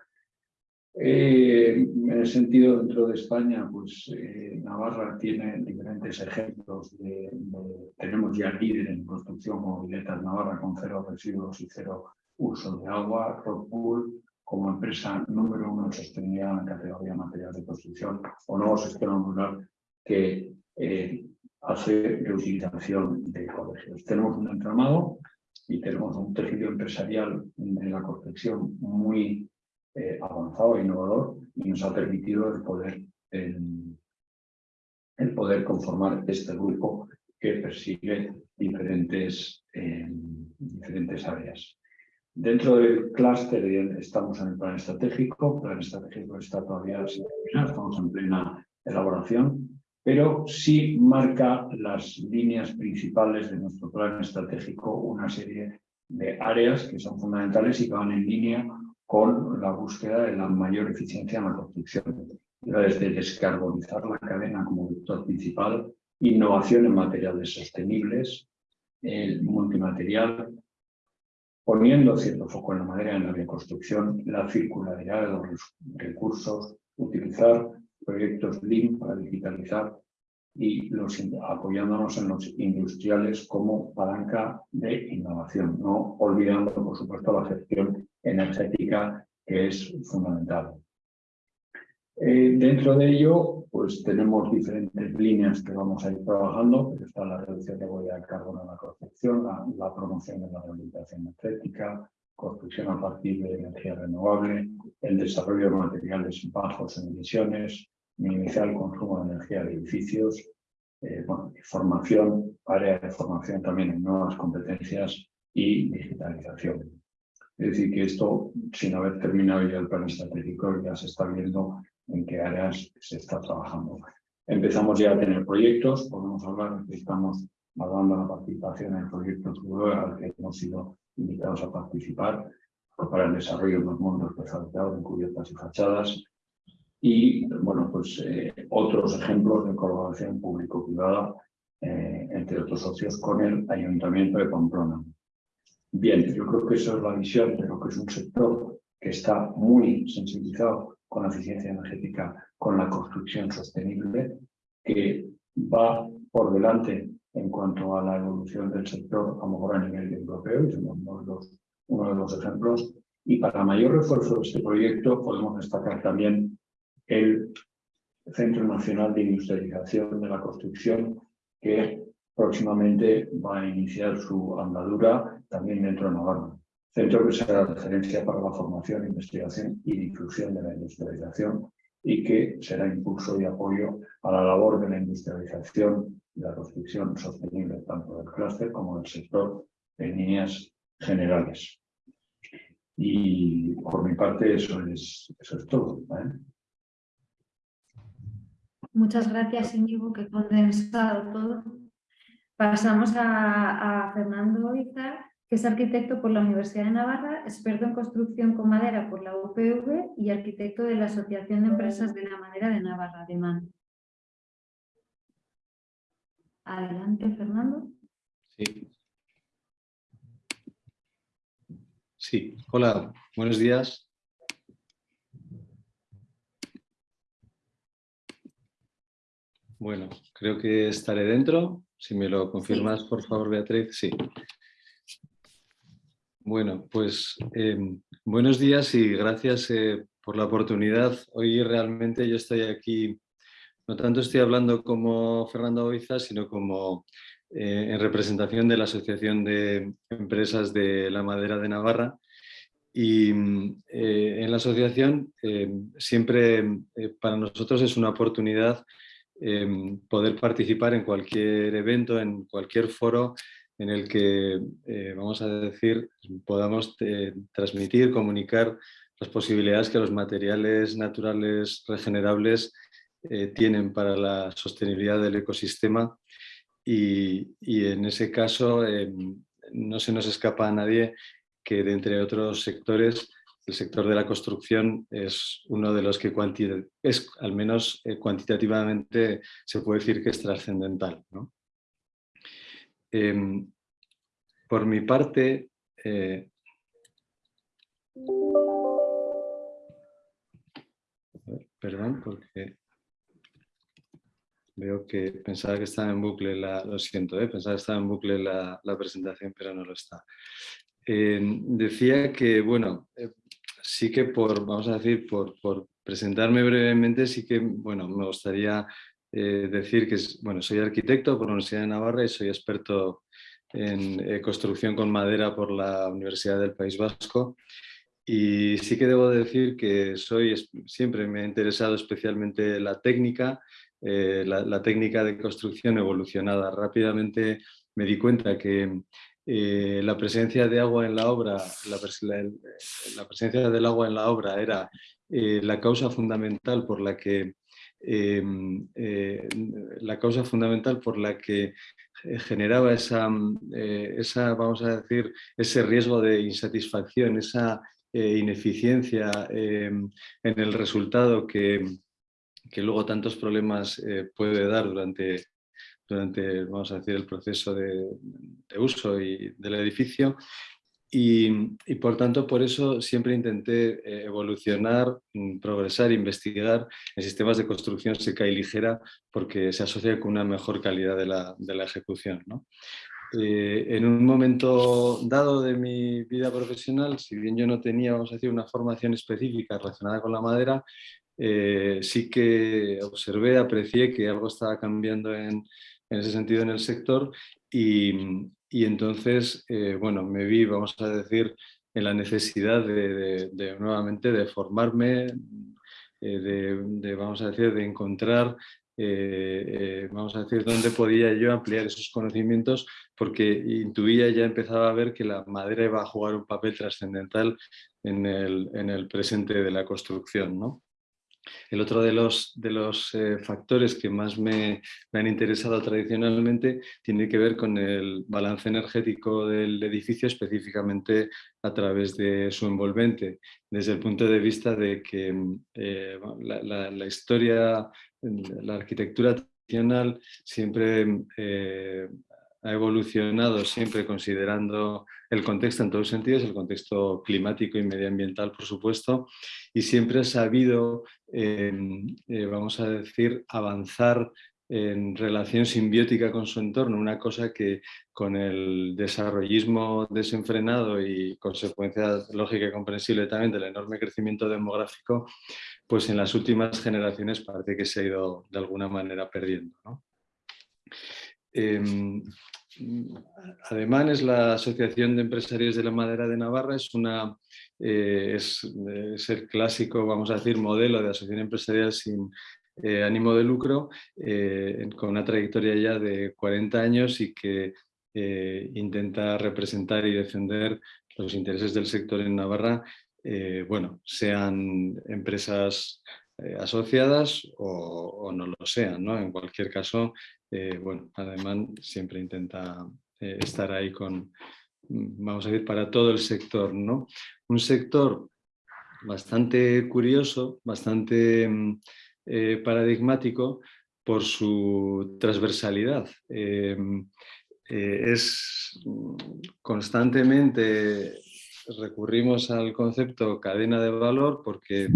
Eh, en el sentido, dentro de España, pues eh, Navarra tiene diferentes ejemplos. De, tenemos ya líder en construcción como Navarra con cero residuos y cero uso de agua. Rockpool como empresa número uno en sostenibilidad en la categoría material de construcción o nuevo sistema rural que eh, hace reutilización de colegios. Tenemos un entramado y tenemos un tejido empresarial en la construcción muy eh, avanzado e innovador y nos ha permitido el poder el, poder conformar este grupo que persigue diferentes, diferentes áreas. Dentro del clúster estamos en el plan estratégico, el plan estratégico está todavía sin terminar, estamos en plena elaboración, pero sí marca las líneas principales de nuestro plan estratégico, una serie de áreas que son fundamentales y que van en línea con la búsqueda de la mayor eficiencia en la construcción. Desde descarbonizar la cadena como vector principal, innovación en materiales sostenibles, el multimaterial, poniendo cierto foco en la madera en la bioconstrucción, la circularidad de los recursos, utilizar proyectos Lean para digitalizar y apoyándonos en los industriales como palanca de innovación, no olvidando, por supuesto, la gestión energética que es fundamental. Eh, dentro de ello, pues tenemos diferentes líneas que vamos a ir trabajando. Está la reducción de huella de carbono en la construcción, la, promoción de la rehabilitación energética, construcción a partir de energía renovable, el desarrollo de materiales bajos en emisiones, minimizar el consumo de energía de edificios, eh, formación, área de formación también en nuevas competencias y digitalización. Es decir, que esto, sin haber terminado ya el plan estratégico, ya se está viendo en qué áreas se está trabajando. Empezamos ya a tener proyectos, podemos hablar de que estamos evaluando la participación en el proyecto al que hemos sido invitados a participar para el desarrollo de los mundos prefabricados en cubiertas y fachadas y bueno, pues eh, otros ejemplos de colaboración público-privada eh, entre otros socios con el Ayuntamiento de Pamplona. Bien, yo creo que esa es la visión de lo que es un sector que está muy sensibilizado con la eficiencia energética, con la construcción sostenible, que va por delante en cuanto a la evolución del sector, a lo mejor a nivel europeo, y somos uno de los, uno de los ejemplos. Y para mayor refuerzo de este proyecto podemos destacar también el Centro Nacional de Industrialización de la Construcción, que próximamente va a iniciar su andadura también dentro de Navarra. Centro que será referencia para la formación, investigación y difusión de la industrialización y que será impulso y apoyo a la labor de la industrialización y la construcción sostenible tanto del clúster como del sector en líneas generales. Y por mi parte eso es, eso es todo. Muchas gracias, Íñigo, que condensado todo. Pasamos a, Fernando Izar, que es arquitecto por la Universidad de Navarra, experto en construcción con madera por la UPV y arquitecto de la Asociación de Empresas de la Madera de Navarra, de Adelante, Fernando. Sí. Sí, hola, buenos días. Bueno, creo que estaré dentro. Si me lo confirmas, por favor, Beatriz. Sí. Bueno, pues em, buenos días y gracias eh, por la oportunidad. Hoy realmente yo estoy aquí, no tanto estoy hablando como Fernando Oiza, sino como eh, en representación de la Asociación de Empresas de la Madera de Navarra. Y eh, en la asociación em, siempre para nosotros es una oportunidad Em, poder participar en cualquier evento, en cualquier foro en el que, eh, vamos a decir, podamos eh, transmitir, comunicar las posibilidades que los materiales naturales regenerables eh, tienen para la sostenibilidad del ecosistema. Y, y en ese caso em, no se nos escapa a nadie que de entre otros sectores el sector de la construcción es uno de los que al menos eh, cuantitativamente se puede decir que es trascendental. Em, por mi parte, eh, perdón, porque veo que pensaba que estaba en bucle, la, lo siento, ¿eh? pensaba que estaba en bucle la, presentación, pero no lo está. Em, decía que, bueno, sí que por, vamos a decir, por, presentarme brevemente, sí que, bueno, me gustaría eh, decir que, bueno, soy arquitecto por la Universidad de Navarra y soy experto en eh, construcción con madera por la Universidad del País Vasco y sí que debo decir que soy, siempre me ha interesado especialmente la técnica, eh, la, técnica de construcción evolucionada. Rápidamente me di cuenta que eh, la presencia de agua en la obra, la, presencia del agua en la obra era eh, la causa fundamental por la que la causa fundamental por la que generaba esa, esa, vamos a decir, ese riesgo de insatisfacción, esa ineficiencia en el resultado que, que luego tantos problemas eh, puede dar durante, durante, vamos a decir, el proceso de, uso y del edificio. Y, por tanto, por eso siempre intenté eh, evolucionar, mm, progresar, investigar en sistemas de construcción seca y ligera porque se asocia con una mejor calidad de la, de la ejecución. ¿no? Eh, en un momento dado de mi vida profesional, si bien yo no tenía, vamos a decir, una formación específica relacionada con la madera, eh, sí que observé, aprecié que algo estaba cambiando en, ese sentido en el sector y, entonces, eh, bueno, me vi, vamos a decir, en la necesidad de, nuevamente de formarme, eh, de, vamos a decir, de encontrar, vamos a decir, dónde podía yo ampliar esos conocimientos, porque intuía, ya empezaba a ver que la madera iba a jugar un papel trascendental en el, en el presente de la construcción, ¿no? El otro de los, de los eh, factores que más me, han interesado tradicionalmente tiene que ver con el balance energético del edificio, específicamente a través de su envolvente, desde el punto de vista de que eh, la, historia, la arquitectura tradicional siempre eh, ha evolucionado siempre considerando el contexto en todos sentidos, el contexto climático y medioambiental, por supuesto, y siempre ha sabido, em, eh, vamos a decir, avanzar en relación simbiótica con su entorno, una cosa que con el desarrollismo desenfrenado y consecuencia lógica y comprensible también del enorme crecimiento demográfico, pues en las últimas generaciones parece que se ha ido de alguna manera perdiendo. Em, Ademán es la Asociación de Empresarios de la Madera de Navarra, es, una, eh, es, el clásico, vamos a decir, modelo de asociación empresarial sin eh, ánimo de lucro, eh, con una trayectoria ya de 40 años y que intenta representar y defender los intereses del sector en Navarra, bueno, sean empresas asociadas o, no lo sean, ¿no? En cualquier caso, eh, bueno, Ademán siempre intenta eh, estar ahí con, mm, vamos a decir, para todo el sector, ¿no? Un sector bastante curioso, bastante mm, eh, paradigmático por su transversalidad. es mm, constantemente recurrimos al concepto cadena de valor porque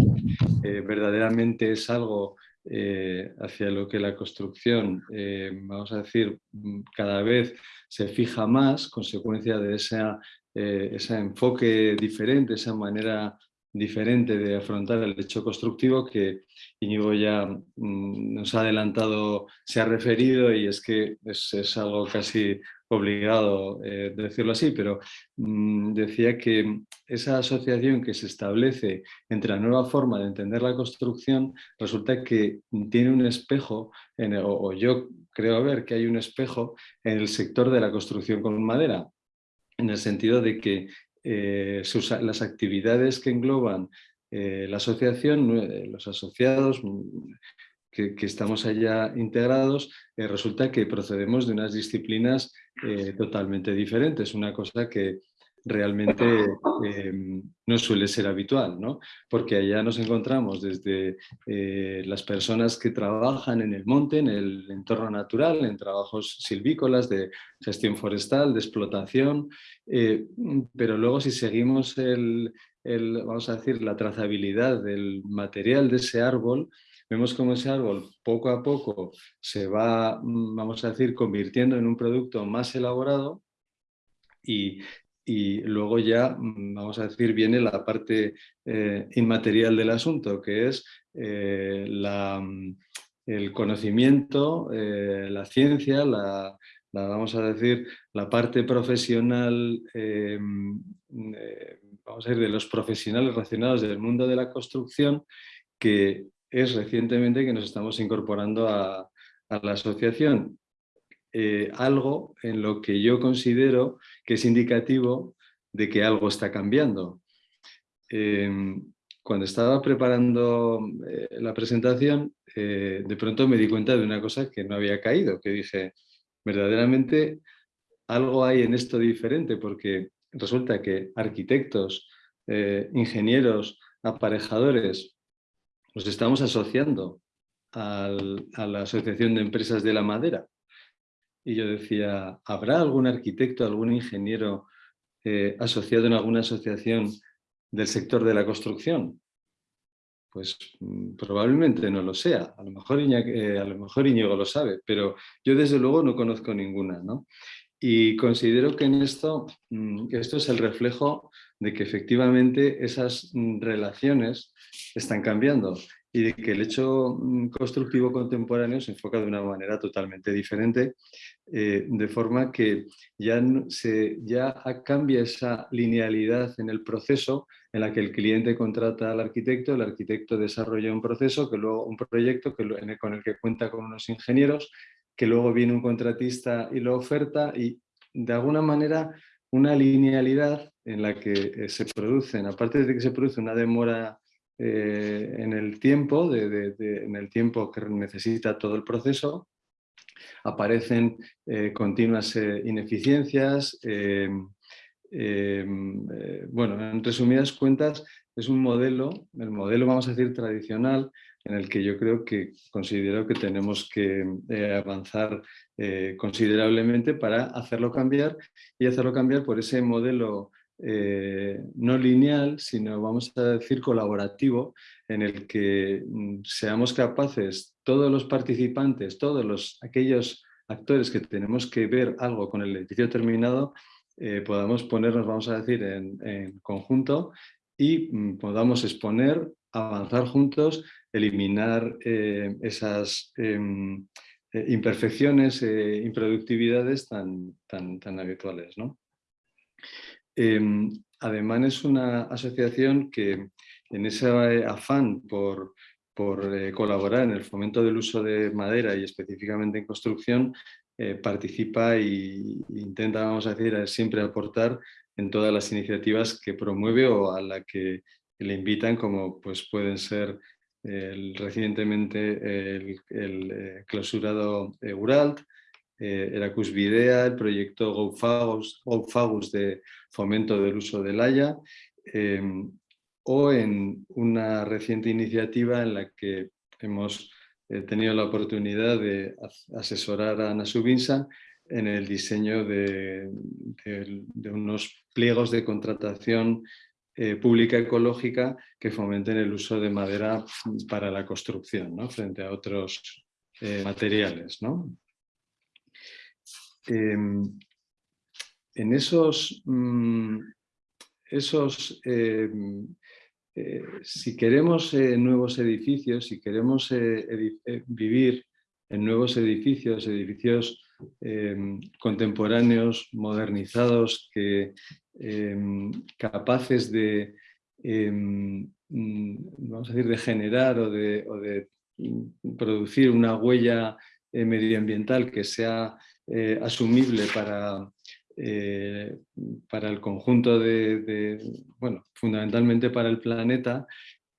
verdaderamente es algo eh, hacia lo que la construcción, eh, vamos a decir, mm, cada vez se fija más, consecuencia de eh, ese enfoque diferente, esa manera diferente de afrontar el hecho constructivo que Íñigo ya mm, nos ha adelantado, se ha referido y es que es algo casi obligado eh, decirlo así, pero mm, decía que esa asociación que se establece entre la nueva forma de entender la construcción resulta que tiene un espejo, o, yo creo ver que hay un espejo en el sector de la construcción con madera, en el sentido de que eh, las actividades que engloban eh, la asociación, los asociados, que, estamos allá integrados, eh, resulta que procedemos de unas disciplinas eh, totalmente diferentes, una cosa que realmente em, no suele ser habitual, ¿no? porque allá nos encontramos desde eh, las personas que trabajan en el monte, en el entorno natural, en trabajos silvícolas, de gestión forestal, de explotación, pero luego si seguimos el, vamos a decir, la trazabilidad del material de ese árbol, vemos cómo ese árbol poco a poco se va, mm, vamos a decir, convirtiendo en un producto más elaborado y, luego ya, mm, vamos a decir, viene la parte eh, inmaterial del asunto, que es eh, mm, el conocimiento, eh, la ciencia, la, vamos a decir, la parte profesional vamos a decir, de los profesionales relacionados del mundo de la construcción, que es recientemente que nos estamos incorporando a, la asociación. Eh, algo en lo que yo considero que es indicativo de que algo está cambiando. Em, cuando estaba preparando eh, la presentación, de pronto me di cuenta de una cosa que no había caído, que dije, verdaderamente algo hay en esto diferente, porque resulta que arquitectos, eh, ingenieros, aparejadores, nos estamos asociando a la Asociación de Empresas de la Madera. Y yo decía, ¿habrá algún arquitecto, algún ingeniero eh, asociado en alguna asociación del sector de la construcción? Pues mm, probablemente no lo sea, a lo, mejor eh, a lo lo sabe, pero yo desde luego no conozco ninguna. ¿no? Y considero que en esto, mm, esto es el reflejo de que efectivamente esas mm, relaciones están cambiando y de que el hecho mm, constructivo contemporáneo se enfoca de una manera totalmente diferente, eh, de forma que ya, se, ya cambia esa linealidad en el proceso en la que el cliente contrata al arquitecto, el arquitecto desarrolla un proceso, que luego un proyecto que, con el que cuenta con unos ingenieros, que luego viene un contratista y lo oferta y de alguna manera una linealidad en la que eh, se producen, aparte de que se produce una demora eh, en el tiempo, en el tiempo que necesita todo el proceso, aparecen eh, continuas ineficiencias. bueno, en resumidas cuentas, es un modelo, el modelo vamos a decir tradicional, en el que yo creo que considero que tenemos que avanzar considerablemente para hacerlo cambiar y hacerlo cambiar por ese modelo eh, no lineal, sino vamos a decir colaborativo, en el que mm, seamos capaces, todos los participantes, todos los, aquellos actores que tenemos que ver algo con el edificio terminado, eh, podamos ponernos, vamos a decir, en, conjunto y mm, podamos exponer, avanzar juntos, eliminar eh, esas em, imperfecciones, improductividades tan, tan, tan habituales. ¿no? Em, además es una asociación que en ese afán por, eh, colaborar en el fomento del uso de madera y específicamente en construcción, eh, participa e intenta, vamos a decir, siempre aportar en todas las iniciativas que promueve o a la que le invitan, como pues pueden ser recientemente el, el eh, clausurado Uralt, eh, Videa, el proyecto GoFagus, de fomento del uso del Haya, em, o en una reciente iniciativa en la que hemos eh, tenido la oportunidad de asesorar a Ana Subinsa en el diseño de, unos pliegos de contratación eh, pública ecológica que fomenten el uso de madera para la construcción ¿no? frente a otros materiales. ¿no? Em, en esos, mm, esos em, eh, si queremos eh, nuevos edificios, si queremos eh, vivir en nuevos edificios, edificios em, contemporáneos, modernizados, que, capaces de, mm, vamos a decir, de generar o de, producir una huella medioambiental que sea eh, asumible para, eh, para el conjunto de, bueno, fundamentalmente para el planeta,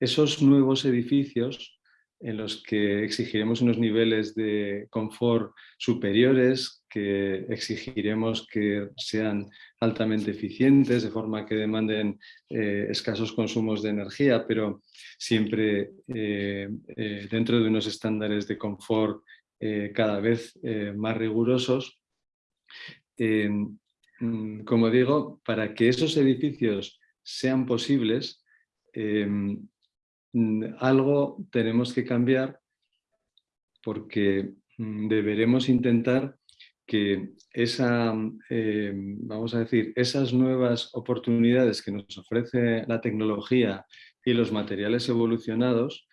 esos nuevos edificios en los que exigiremos unos niveles de confort superiores, que exigiremos que sean altamente eficientes, de forma que demanden eh, escasos consumos de energía, pero siempre dentro de unos estándares de confort eh, cada vez eh, más rigurosos. Eh, mm, como digo, para que esos edificios sean posibles, algo tenemos que cambiar porque mm, deberemos intentar que esa, vamos a decir, esas nuevas oportunidades que nos ofrece la tecnología y los materiales evolucionados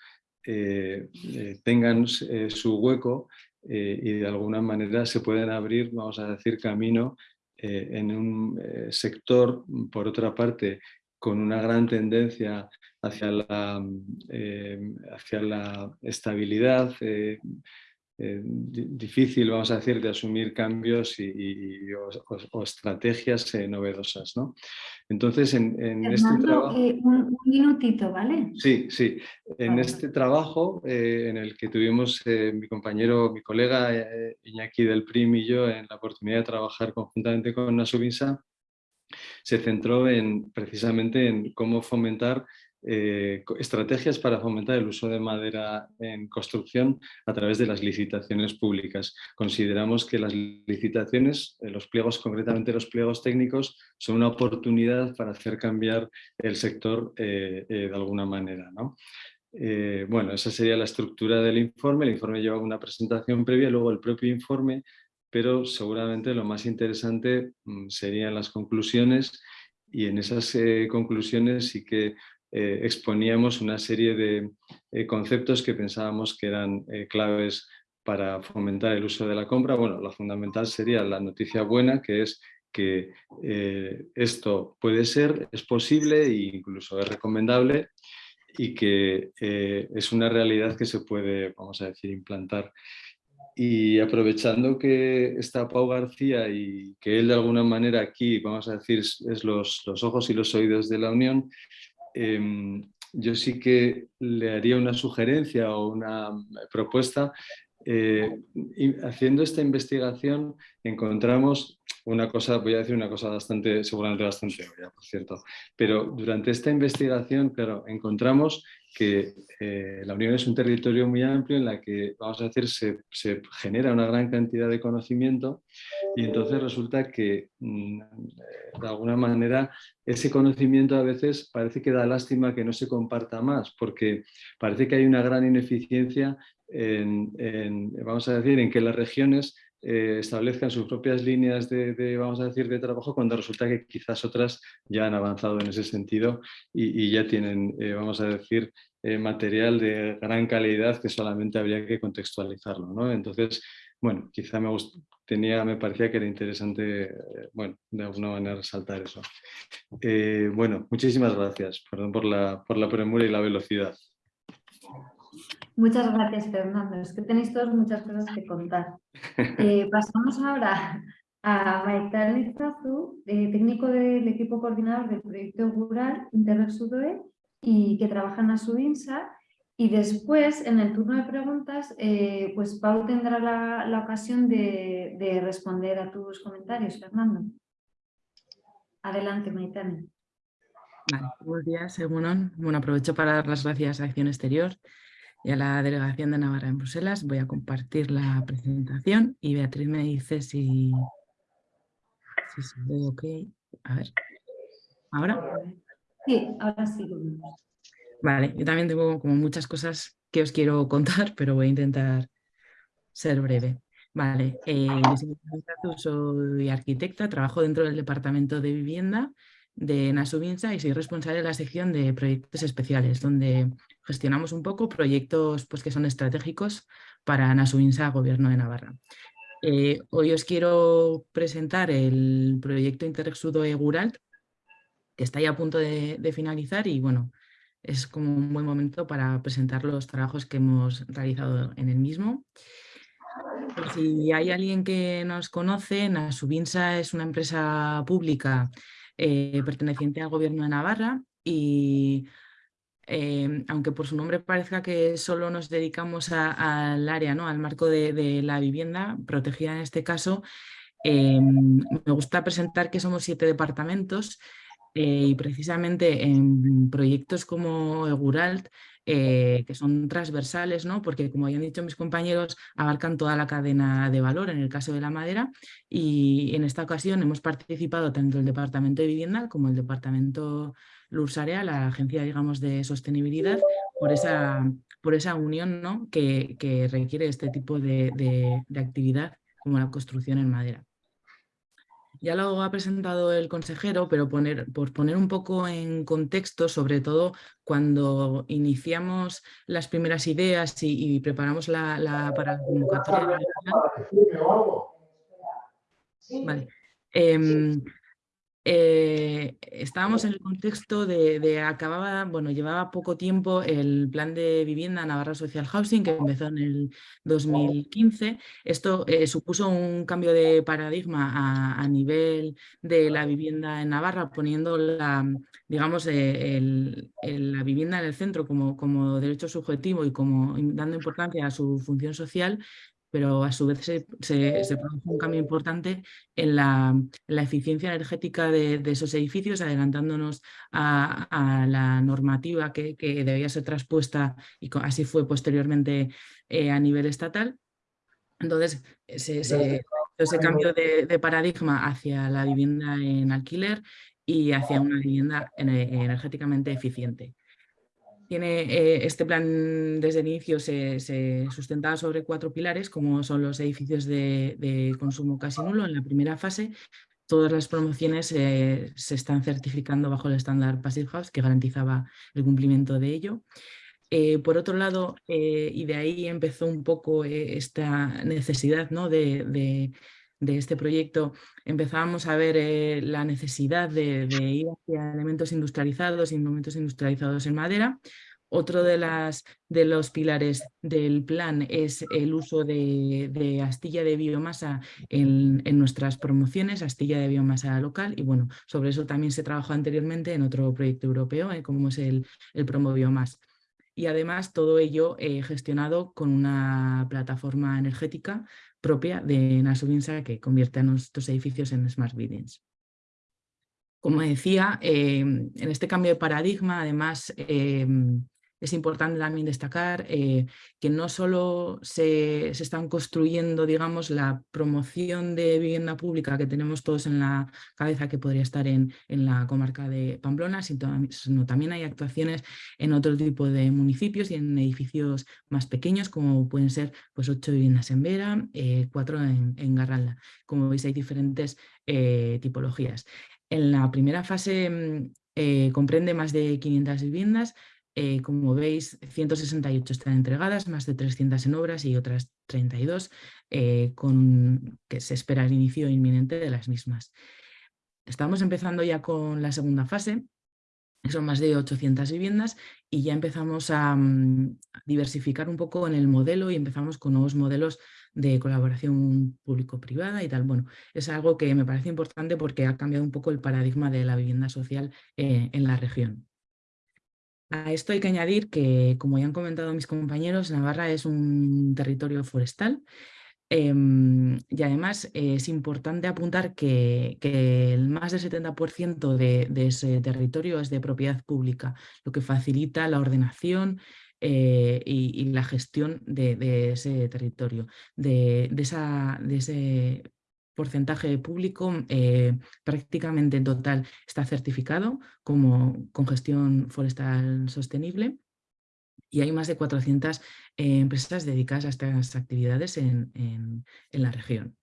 eh, eh, tengan eh, su hueco y de alguna manera se pueden abrir, vamos a decir, camino en un sector, por otra parte, con una gran tendencia hacia la, eh, hacia la estabilidad, eh, eh, difícil, vamos a decir, de asumir cambios y, o, estrategias novedosas. ¿no? Entonces, en, este trabajo... un, minutito, ¿vale? Sí, sí. En este trabajo en el que tuvimos mi compañero, mi colega Iñaki del PRIM y yo en la oportunidad de trabajar conjuntamente con Nasubinsa, se centró en, precisamente en cómo fomentar eh, estrategias para fomentar el uso de madera en construcción a través de las licitaciones públicas. Consideramos que las licitaciones, eh, los pliegos, concretamente los pliegos técnicos, son una oportunidad para hacer cambiar el sector eh, de alguna manera. bueno, esa sería la estructura del informe. El informe lleva una presentación previa, luego el propio informe pero seguramente lo más interesante mm, serían las conclusiones y en esas conclusiones sí que eh, exponíamos una serie de eh, conceptos que pensábamos que eran claves para fomentar el uso de la compra. Bueno, lo fundamental sería la noticia buena, que es que esto puede ser, es posible e incluso es recomendable y que es una realidad que se puede, vamos a decir, implantar y aprovechando que está Pau García y que él de alguna manera aquí, vamos a decir, es los, los ojos y los oídos de la Unión, em, yo sí que le haría una sugerencia o una propuesta. Eh, haciendo esta investigación encontramos una cosa, voy a decir una cosa bastante, seguramente bastante obvia, por cierto, pero durante esta investigación, claro, encontramos que eh, la Unión es un territorio muy amplio en la que, vamos a decir, se, genera una gran cantidad de conocimiento y entonces resulta que, mm, eh, de alguna manera, ese conocimiento a veces parece que da lástima que no se comparta más, porque parece que hay una gran ineficiencia en, vamos a decir, en que las regiones eh, establezcan sus propias líneas de, vamos a decir, de trabajo cuando resulta que quizás otras ya han avanzado en ese sentido y, ya tienen, eh, vamos a decir, eh, material de gran calidad que solamente habría que contextualizarlo. ¿no? Entonces, bueno, quizá me, tenía, me parecía que era interesante, bueno, de alguna manera resaltar eso. bueno, muchísimas gracias, perdón por la, por la premura y la velocidad. Muchas gracias, Fernando. Es que tenéis todos muchas cosas que contar. <laughs> Eh, pasamos ahora a Maitán Izazu, eh, técnico del equipo coordinador del proyecto rural Interreg y que trabaja en Asubinsa. Y después, en el turno de preguntas, eh, pues Pau tendrá la, ocasión de, responder a tus comentarios, Fernando. Adelante, Maitán. buenos días, Bueno, aprovecho para dar las gracias a Acción Exterior y a la Delegación de Navarra en Bruselas. Voy a compartir la presentación y Beatriz me dice si, si se ve ok. A ver. ¿Ahora? Sí, ahora sí. Vale, yo también tengo como muchas cosas que os quiero contar, <laughs> pero voy a intentar ser breve. Vale, eh, soy arquitecta, trabajo dentro del Departamento de Vivienda de Nasubinsa y soy responsable de la sección de proyectos especiales, donde gestionamos un poco proyectos pues, que son estratégicos para Nasubinsa, Gobierno de Navarra. Eh, hoy os quiero presentar el proyecto Interexudo Eguralt, que está ya a punto de, finalizar y bueno, es como un buen momento para presentar los trabajos que hemos realizado en el mismo. si hay alguien que nos conoce, Nasubinsa es una empresa pública eh, perteneciente al gobierno de Navarra y em, aunque por su nombre parezca que solo nos dedicamos al área, ¿no? al marco de, la vivienda protegida en este caso, em, me gusta presentar que somos siete departamentos eh, y precisamente en proyectos como Eguralt eh, que son transversales, ¿no? porque como ya han dicho mis compañeros, abarcan toda la cadena de valor en el caso de la madera y en esta ocasión hemos participado tanto el Departamento de Vivienda como el Departamento Lursarea, la agencia digamos, de sostenibilidad, por esa, por esa unión ¿no? que, requiere este tipo de actividad como la construcción en madera. Ya lo ha presentado el consejero, pero poner, por poner un poco en contexto, sobre todo cuando iniciamos las primeras ideas y, preparamos la, para la convocatoria. Vale. Em, eh, estábamos en el contexto de, acababa, bueno, llevaba poco tiempo el plan de vivienda Navarra Social Housing que empezó en el 2015. Esto eh, supuso un cambio de paradigma a, nivel de la vivienda en Navarra, poniendo la, digamos, eh, la vivienda en el centro como, como derecho subjetivo y como dando importancia a su función social pero a su vez se, produjo un cambio importante en la, eficiencia energética de, esos edificios, adelantándonos a, la normativa que, debía ser traspuesta y así fue posteriormente eh, a nivel estatal. Entonces, ese cambio de, paradigma hacia la vivienda en alquiler y hacia una vivienda energéticamente eficiente. Tiene, eh, este plan desde el inicio se, sustentaba sobre cuatro pilares, como son los edificios de, consumo casi nulo en la primera fase. Todas las promociones eh, se están certificando bajo el estándar Passive House, que garantizaba el cumplimiento de ello. Eh, por otro lado, y de ahí empezó un poco esta necesidad ¿no? de este proyecto empezábamos a ver eh, la necesidad de, ir hacia elementos industrializados y elementos industrializados en madera. Otro de, las, de los pilares del plan es el uso de, astilla de biomasa en, nuestras promociones, astilla de biomasa local, y bueno, sobre eso también se trabajó anteriormente en otro proyecto europeo, eh, como es el, el Promo Biomas y además todo ello eh, gestionado con una plataforma energética propia de Nasubinsa que convierte a nuestros edificios en Smart Buildings. Como decía, em, en este cambio de paradigma, además, em, es importante también destacar eh, que no solo se, están construyendo digamos, la promoción de vivienda pública que tenemos todos en la cabeza que podría estar en, en la comarca de Pamplona, sino también hay actuaciones en otro tipo de municipios y en edificios más pequeños como pueden ser pues, ocho viviendas en Vera, eh, cuatro en, en, Garralda. Como veis hay diferentes eh, tipologías. En la primera fase mm, comprende más de 500 viviendas, eh, como veis, 168 están entregadas, más de 300 en obras y otras 32 eh, con que se espera el inicio inminente de las mismas. Estamos empezando ya con la segunda fase, son más de 800 viviendas y ya empezamos a, mm, diversificar un poco en el modelo y empezamos con nuevos modelos de colaboración público-privada y tal. Bueno, es algo que me parece importante porque ha cambiado un poco el paradigma de la vivienda social eh, en la región. A esto hay que añadir que, como ya han comentado mis compañeros, Navarra es un territorio forestal em, y además es importante apuntar que, el más del 70% de, ese territorio es de propiedad pública, lo que facilita la ordenación eh, y, la gestión de, ese territorio, de, de ese porcentaje público eh, prácticamente en total está certificado como con gestión forestal sostenible y hay más de 400 eh, empresas dedicadas a estas actividades en, la región.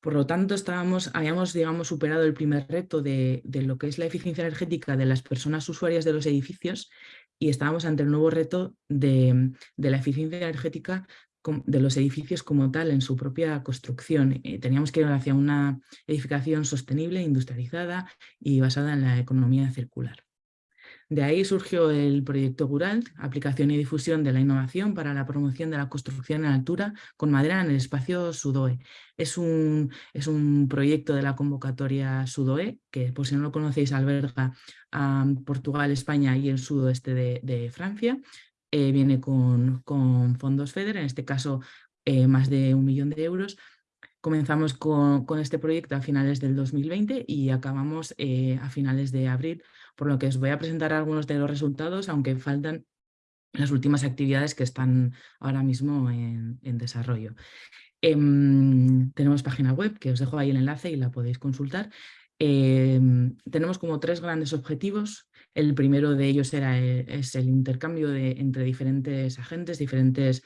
Por lo tanto, estábamos, habíamos digamos, superado el primer reto de, lo que es la eficiencia energética de las personas usuarias de los edificios y estábamos ante el nuevo reto de, de la eficiencia energética de los edificios como tal en su propia construcción. Eh, teníamos que ir hacia una edificación sostenible, industrializada y basada en la economía circular. De ahí surgió el proyecto Guralt, aplicación y difusión de la innovación para la promoción de la construcción en altura con madera en el espacio Sudoe. Es un, es un proyecto de la convocatoria Sudoe, que por si no lo conocéis alberga a Portugal, España y el sudoeste de Francia, eh, viene con, fondos FEDER, en este caso eh, más de un millón de euros. Comenzamos con, este proyecto a finales del 2020 y acabamos eh, a finales de abril, por lo que os voy a presentar algunos de los resultados, aunque faltan las últimas actividades que están ahora mismo en, desarrollo. Em, tenemos página web, que os dejo ahí el enlace y la podéis consultar. Em, tenemos como tres grandes objetivos el primero de ellos era, eh, es el intercambio de, entre diferentes agentes, diferentes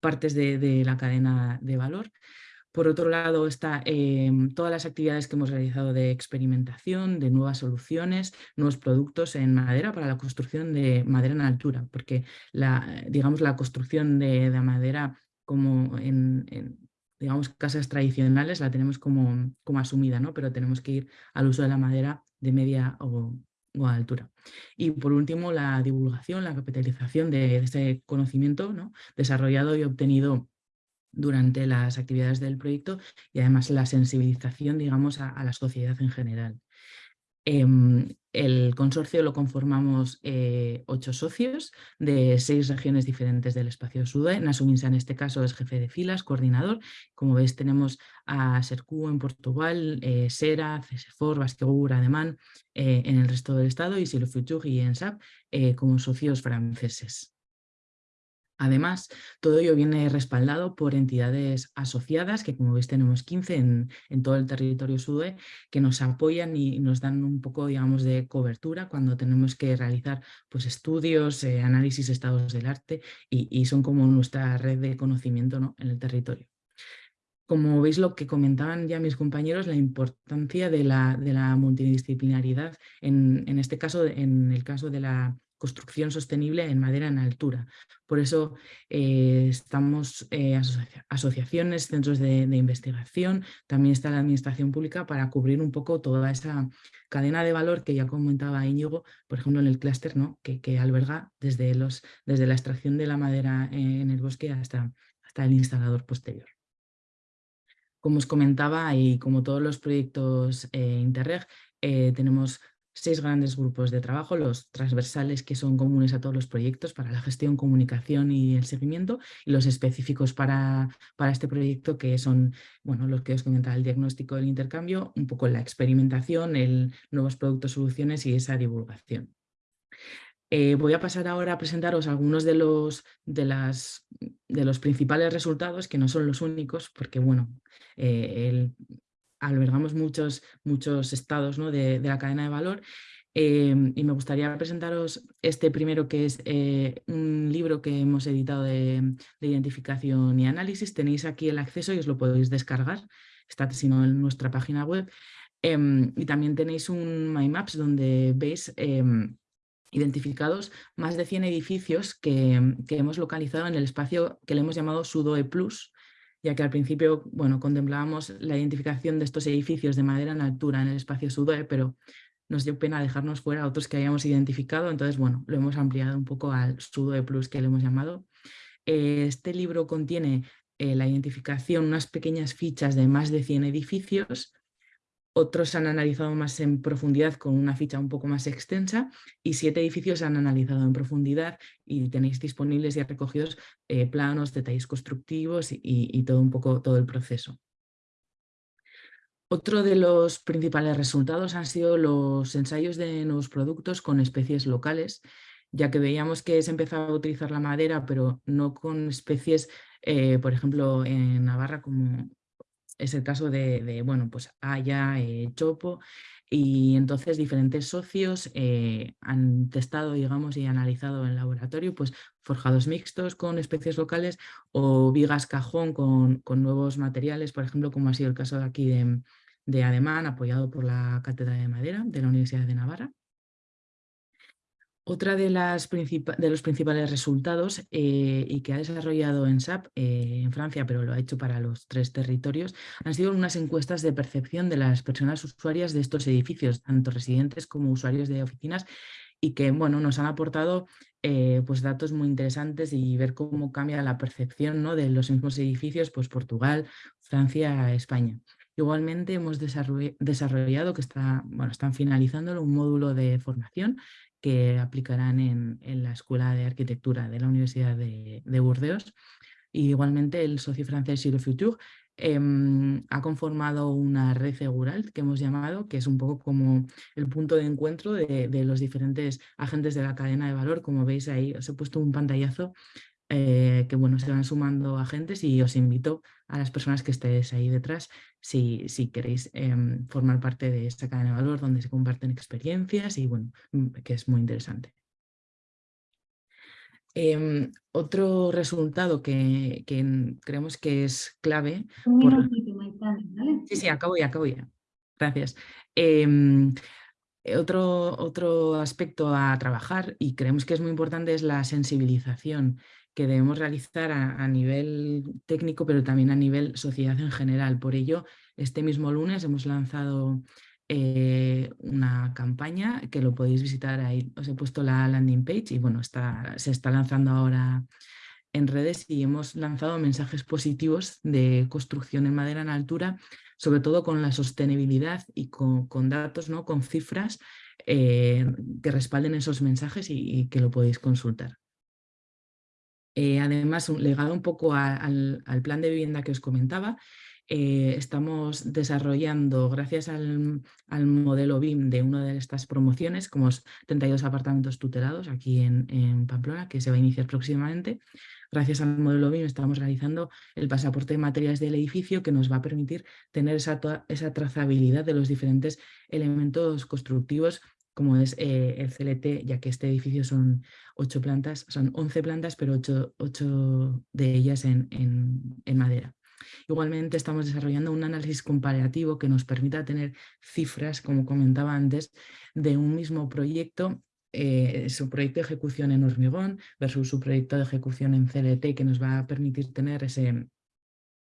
partes de, la cadena de valor. Por otro lado, está em, todas las actividades que hemos realizado de experimentación, de nuevas soluciones, nuevos productos en madera para la construcción de madera en altura, porque la, digamos, la construcción de, madera como en, digamos, casas tradicionales la tenemos como, como asumida, ¿no? pero tenemos que ir al uso de la madera de media o, altura. Y por último, la divulgación, la capitalización de, ese conocimiento ¿no? desarrollado y obtenido durante las actividades del proyecto y además la sensibilización, digamos, a la sociedad en general. Em, el consorcio lo conformamos eh, ocho socios de seis regiones diferentes del espacio SUDE. Nasuminsa en este caso es jefe de filas, coordinador. Como veis tenemos a Sercu en Portugal, eh, Sera, CESEFOR, Basquegur, Ademán eh, en el resto del estado y Silo y ENSAP como socios franceses. Además, todo ello viene respaldado por entidades asociadas, que como veis tenemos 15 en, todo el territorio SUDE, que nos apoyan y nos dan un poco digamos, de cobertura cuando tenemos que realizar pues, estudios, eh, análisis, estados del arte y, son como nuestra red de conocimiento ¿no? en el territorio. Como veis lo que comentaban ya mis compañeros, la importancia de la, de la multidisciplinaridad, en, en, este caso, en el caso de la construcción sostenible en madera en altura. Por eso eh, estamos eh, asociaciones, centros de, investigación, también está la administración pública para cubrir un poco toda esa cadena de valor que ya comentaba Íñigo, por ejemplo en el clúster, ¿no? que, alberga desde, los, desde la extracción de la madera en el bosque hasta, hasta el instalador posterior. Como os comentaba y como todos los proyectos eh, Interreg, tenemos seis grandes grupos de trabajo, los transversales que son comunes a todos los proyectos para la gestión, comunicación y el seguimiento, y los específicos para, para este proyecto que son bueno, los que os comentaba, el diagnóstico del intercambio, un poco la experimentación, el nuevos productos, soluciones y esa divulgación. Eh, voy a pasar ahora a presentaros algunos de los, de, las, de los principales resultados, que no son los únicos, porque bueno, eh, el, albergamos muchos, muchos estados ¿no? de, la cadena de valor em, y me gustaría presentaros este primero que es eh, un libro que hemos editado de, identificación y análisis. Tenéis aquí el acceso y os lo podéis descargar, está sino en nuestra página web. Em, y también tenéis un MyMaps donde veis em, identificados más de 100 edificios que, que, hemos localizado en el espacio que le hemos llamado Sudoe Plus, ya que al principio bueno, contemplábamos la identificación de estos edificios de madera en altura en el espacio SUDOE, pero nos dio pena dejarnos fuera otros que hayamos identificado, entonces bueno, lo hemos ampliado un poco al SUDOE Plus que le hemos llamado. Este libro contiene eh, la identificación, unas pequeñas fichas de más de 100 edificios otros han analizado más en profundidad con una ficha un poco más extensa y siete edificios han analizado en profundidad y tenéis disponibles y recogidos eh, planos, detalles constructivos y, todo un poco todo el proceso. Otro de los principales resultados han sido los ensayos de nuevos productos con especies locales, ya que veíamos que se empezaba a utilizar la madera, pero no con especies, eh, por ejemplo, en Navarra como es el caso de, bueno, pues Haya, eh, Chopo, y entonces diferentes socios eh, han testado, digamos, y analizado en laboratorio pues, forjados mixtos con especies locales o vigas cajón con, nuevos materiales, por ejemplo, como ha sido el caso de aquí de, de Ademán, apoyado por la Cátedra de Madera de la Universidad de Navarra. Otra de, las de los principales resultados eh, y que ha desarrollado en SAP eh, en Francia, pero lo ha hecho para los tres territorios, han sido unas encuestas de percepción de las personas usuarias de estos edificios, tanto residentes como usuarios de oficinas, y que bueno, nos han aportado eh, pues datos muy interesantes y ver cómo cambia la percepción ¿no? de los mismos edificios, pues Portugal, Francia, España. Igualmente hemos desarrollado, que está, bueno, están finalizando un módulo de formación que aplicarán en, la Escuela de Arquitectura de la Universidad de, Burdeos. igualmente el socio francés Giro Futur em, ha conformado una red segural que hemos llamado, que es un poco como el punto de encuentro de, de, los diferentes agentes de la cadena de valor. Como veis ahí os he puesto un pantallazo eh, que bueno, se van sumando agentes y os invito a las personas que estéis ahí detrás si, si queréis em, formar parte de esta cadena de valor donde se comparten experiencias y bueno, mm, que es muy interesante. Em, otro resultado que, que, creemos que es clave... Sí, sí, acabo ya, acabo ya. Gracias. Em, otro, otro aspecto a trabajar y creemos que es muy importante es la sensibilización que debemos realizar a, nivel técnico, pero también a nivel sociedad en general. Por ello, este mismo lunes hemos lanzado eh, una campaña que lo podéis visitar ahí. Os he puesto la landing page y bueno, se está lanzando ahora en redes y hemos lanzado mensajes positivos de construcción en madera en altura, sobre todo con la sostenibilidad y con, datos, ¿no? con cifras eh, que respalden esos mensajes y, que lo podéis consultar. Eh, además, legado un poco al, plan de vivienda que os comentaba, eh, estamos desarrollando, gracias al, modelo BIM de una de estas promociones, como 32 apartamentos tutelados aquí en, Pamplona, que se va a iniciar próximamente, Gracias al modelo BIM estamos realizando el pasaporte de materiales del edificio que nos va a permitir tener esa trazabilidad de los diferentes elementos constructivos como es eh, el CLT, ya que este edificio son ocho plantas, son 11 plantas, pero ocho, de ellas en, en, madera. Igualmente estamos desarrollando un análisis comparativo que nos permita tener cifras, como comentaba antes, de un mismo proyecto eh, su proyecto de ejecución en hormigón versus su proyecto de ejecución en CLT que nos va a permitir tener ese,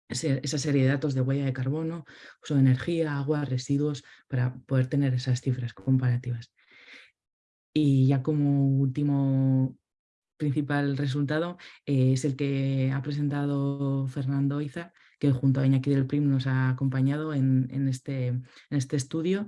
esa serie de datos de huella de carbono, uso de energía, agua, residuos, para poder tener esas cifras comparativas. Y ya como último principal resultado eh, es el que ha presentado Fernando Iza, que junto a Iñaki del PRIM nos ha acompañado en, este, en este, estudio.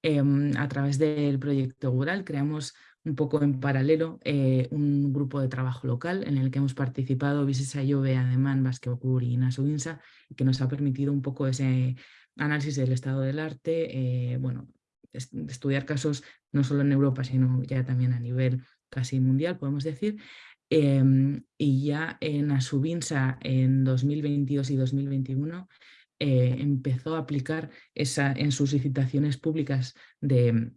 Em, a través del proyecto Gural creamos un poco en paralelo eh, un grupo de trabajo local en el que hemos participado Visesa Jove, Ademán, Basqueocur y Nasubinsa y que nos ha permitido un poco ese análisis del estado del arte, eh, bueno, estudiar casos no solo en Europa sino ya también a nivel casi mundial podemos decir em, y ya en Asubinsa en 2022 y 2021 eh, empezó a aplicar esa, en sus licitaciones públicas de,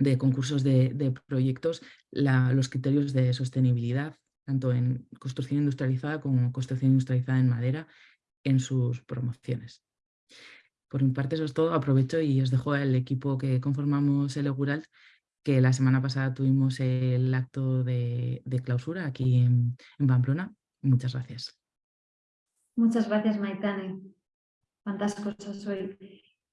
de concursos de, proyectos los criterios de sostenibilidad, tanto en construcción industrializada como construcción industrializada en madera, en sus promociones. Por mi parte eso es todo, aprovecho y os dejo al equipo que conformamos el Egural, que la semana pasada tuvimos el acto de, clausura aquí en, Pamplona. Muchas gracias. Muchas gracias Maitane. Cuántas cosas hoy.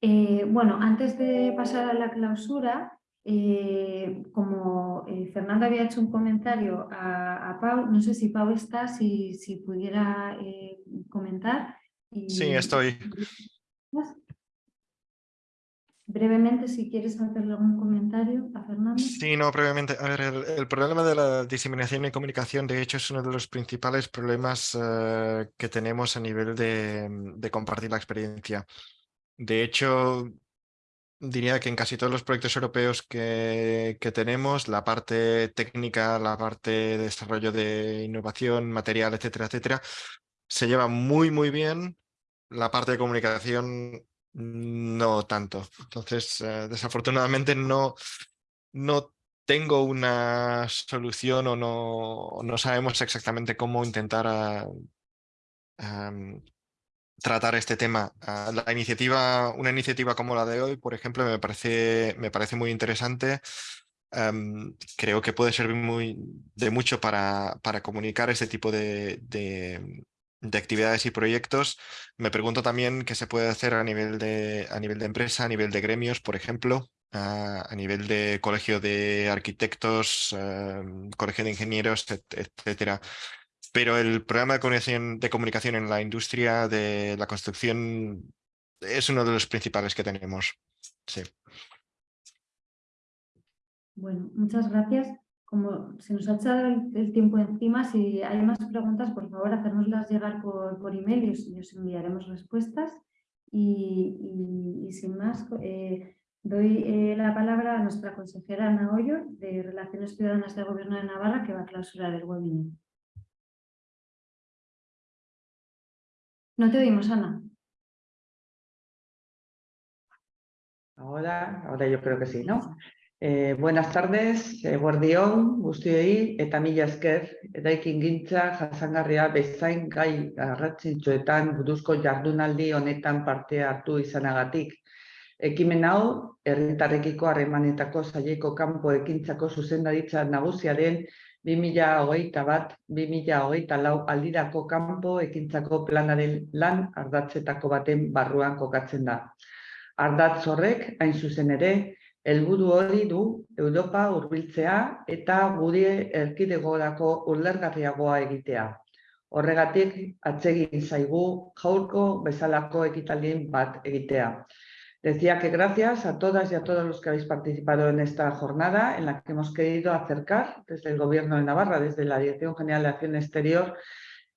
Eh, bueno, antes de pasar a la clausura, eh, como eh, Fernando había hecho un comentario a, Pau, no sé si Pau está, si, si pudiera eh, comentar. sí, estoy. Brevemente, si quieres hacerle algún comentario a Fernando. Sí, no, brevemente. A ver, el, problema de la diseminación y comunicación, de hecho, es uno de los principales problemas que tenemos a nivel de compartir la experiencia. De hecho, diría que en casi todos los proyectos europeos que, tenemos, la parte técnica, la parte de desarrollo de innovación, material, etcétera, etcétera, se lleva muy, muy bien. La parte de comunicación no tanto. Entonces, eh, desafortunadamente no, no tengo una solución o no, no sabemos exactamente cómo intentar ah, tratar este tema. Ah, la iniciativa, una iniciativa como la de hoy, por ejemplo, me parece, me parece muy interesante. creo que puede servir muy, de mucho para, para comunicar este tipo de, de, actividades y proyectos. Me pregunto también qué se puede hacer a nivel de, a nivel de empresa, a nivel de gremios, por ejemplo, a, nivel de colegio de arquitectos, colegio de ingenieros, etcétera. Pero el programa de comunicación, de comunicación en la industria de la construcción es uno de los principales que tenemos. Sí. Bueno, muchas gracias. Como se nos ha echado el, tiempo encima, si hay más preguntas, por favor, hacérnoslas llegar por, por email y os, enviaremos respuestas. Y, sin más, eh, doy eh, la palabra a nuestra consejera Ana Hoyo, de Relaciones Ciudadanas del Gobierno de Navarra, que va a clausurar el webinar. No te oímos, Ana. Ahora, ahora yo creo que sí, ¿no? Eh, buenas tardes, eh, guardión, guztioi, eta mila esker, eraikin gintza, jasangarria, bezain gai arratzintxoetan buduzko jardunaldi honetan parte hartu izanagatik. Ekimen hau, herritarrekiko harremanetako saieko kanpo ekintzako zuzendaritza nagusiaren 2008 bat, 2008 lau aldirako kanpo ekintzako planaren lan ardatzetako baten barruan kokatzen da. Ardatz horrek, hain zuzen ere, helburu hori du Europa hurbiltzea eta gure erkidegorako ulergarriagoa egitea. Horregatik, atsegin zaigu jaurko bezalako ekitaldien bat egitea. Decía que gracias a todas y a todos los que habéis participado en esta jornada en la que hemos querido acercar desde el Gobierno de Navarra, desde la Dirección General de Acción Exterior,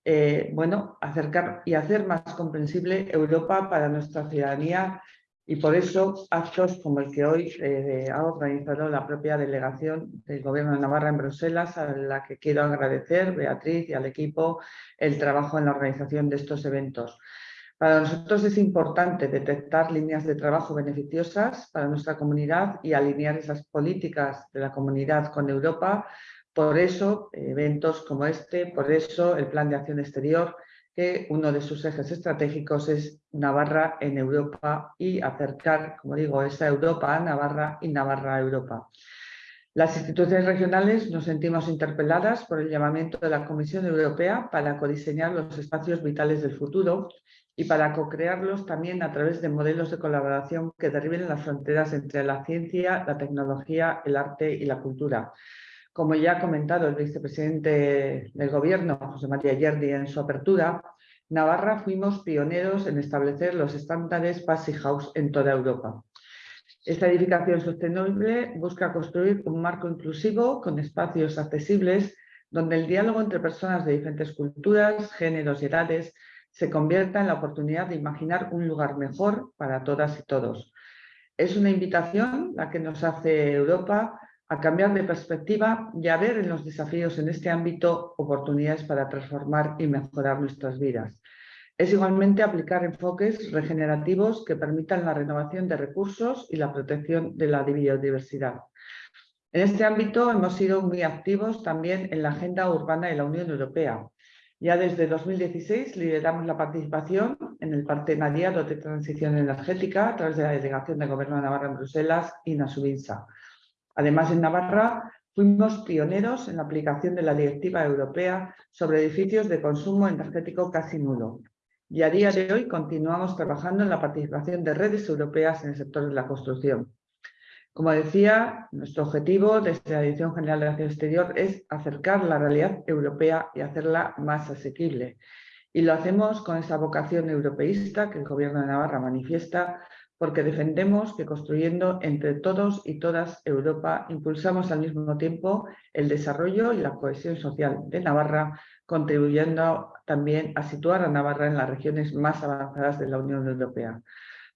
eh, bueno, acercar y hacer más comprensible Europa para nuestra ciudadanía y por eso actos como el que hoy eh, ha organizado la propia delegación del Gobierno de Navarra en Bruselas, a la que quiero agradecer, Beatriz y al equipo, el trabajo en la organización de estos eventos. Para nosotros es importante detectar líneas de trabajo beneficiosas para nuestra comunidad y alinear esas políticas de la comunidad con Europa. Por eso, eventos como este, por eso el Plan de Acción Exterior, que uno de sus ejes estratégicos es Navarra en Europa y acercar, como digo, esa Europa a Navarra y Navarra a Europa. Las instituciones regionales nos sentimos interpeladas por el llamamiento de la Comisión Europea para codiseñar los espacios vitales del futuro y para co-crearlos también a través de modelos de colaboración que derriben las fronteras entre la ciencia, la tecnología, el arte y la cultura. Como ya ha comentado el vicepresidente del Gobierno, José María Yerdi, en su apertura, Navarra fuimos pioneros en establecer los estándares Passy House en toda Europa. Esta edificación sostenible busca construir un marco inclusivo con espacios accesibles donde el diálogo entre personas de diferentes culturas, géneros y edades se convierta en la oportunidad de imaginar un lugar mejor para todas y todos. Es una invitación la que nos hace Europa a cambiar de perspectiva y a ver en los desafíos en este ámbito oportunidades para transformar y mejorar nuestras vidas. Es igualmente aplicar enfoques regenerativos que permitan la renovación de recursos y la protección de la biodiversidad. En este ámbito hemos sido muy activos también en la agenda urbana de la Unión Europea, ya desde 2016 lideramos la participación en el Partenariado de Transición Energética a través de la Delegación de Gobierno de Navarra en Bruselas y Nasubinsa. Además, en Navarra fuimos pioneros en la aplicación de la Directiva Europea sobre edificios de consumo energético casi nulo. Y a día de hoy continuamos trabajando en la participación de redes europeas en el sector de la construcción. Como decía, nuestro objetivo desde la Dirección General de Acción Exterior es acercar la realidad europea y hacerla más asequible. Y lo hacemos con esa vocación europeísta que el Gobierno de Navarra manifiesta porque defendemos que construyendo entre todos y todas Europa impulsamos al mismo tiempo el desarrollo y la cohesión social de Navarra, contribuyendo también a situar a Navarra en las regiones más avanzadas de la Unión Europea.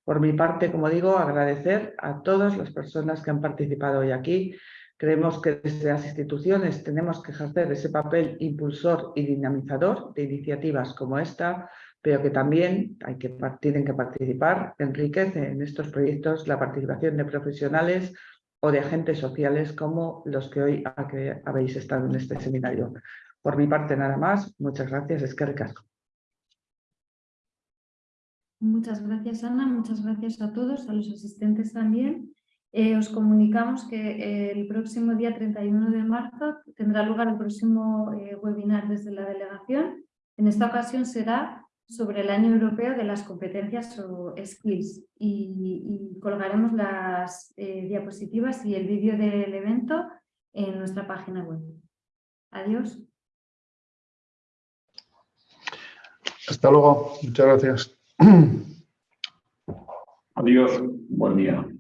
Por mi parte, como digo, agradecer a todas las personas que han participado hoy aquí. Creemos que desde las instituciones tenemos que ejercer ese papel impulsor y dinamizador de iniciativas como esta, pero que también hay que, tienen que participar, enriquece en estos proyectos la participación de profesionales o de agentes sociales como los que hoy habéis estado en este seminario. Por mi parte nada más, muchas gracias, es que. Muchas gracias, Ana. Muchas gracias a todos, a los asistentes también. Eh, os comunicamos que eh, el próximo día 31 de marzo tendrá lugar el próximo eh, webinar desde la delegación. En esta ocasión será sobre el Año Europeo de las Competencias o Skills y, y colgaremos las diapositivas y el vídeo del evento en nuestra página web. Adiós. Hasta luego. Muchas gracias. Adiós. Buen día.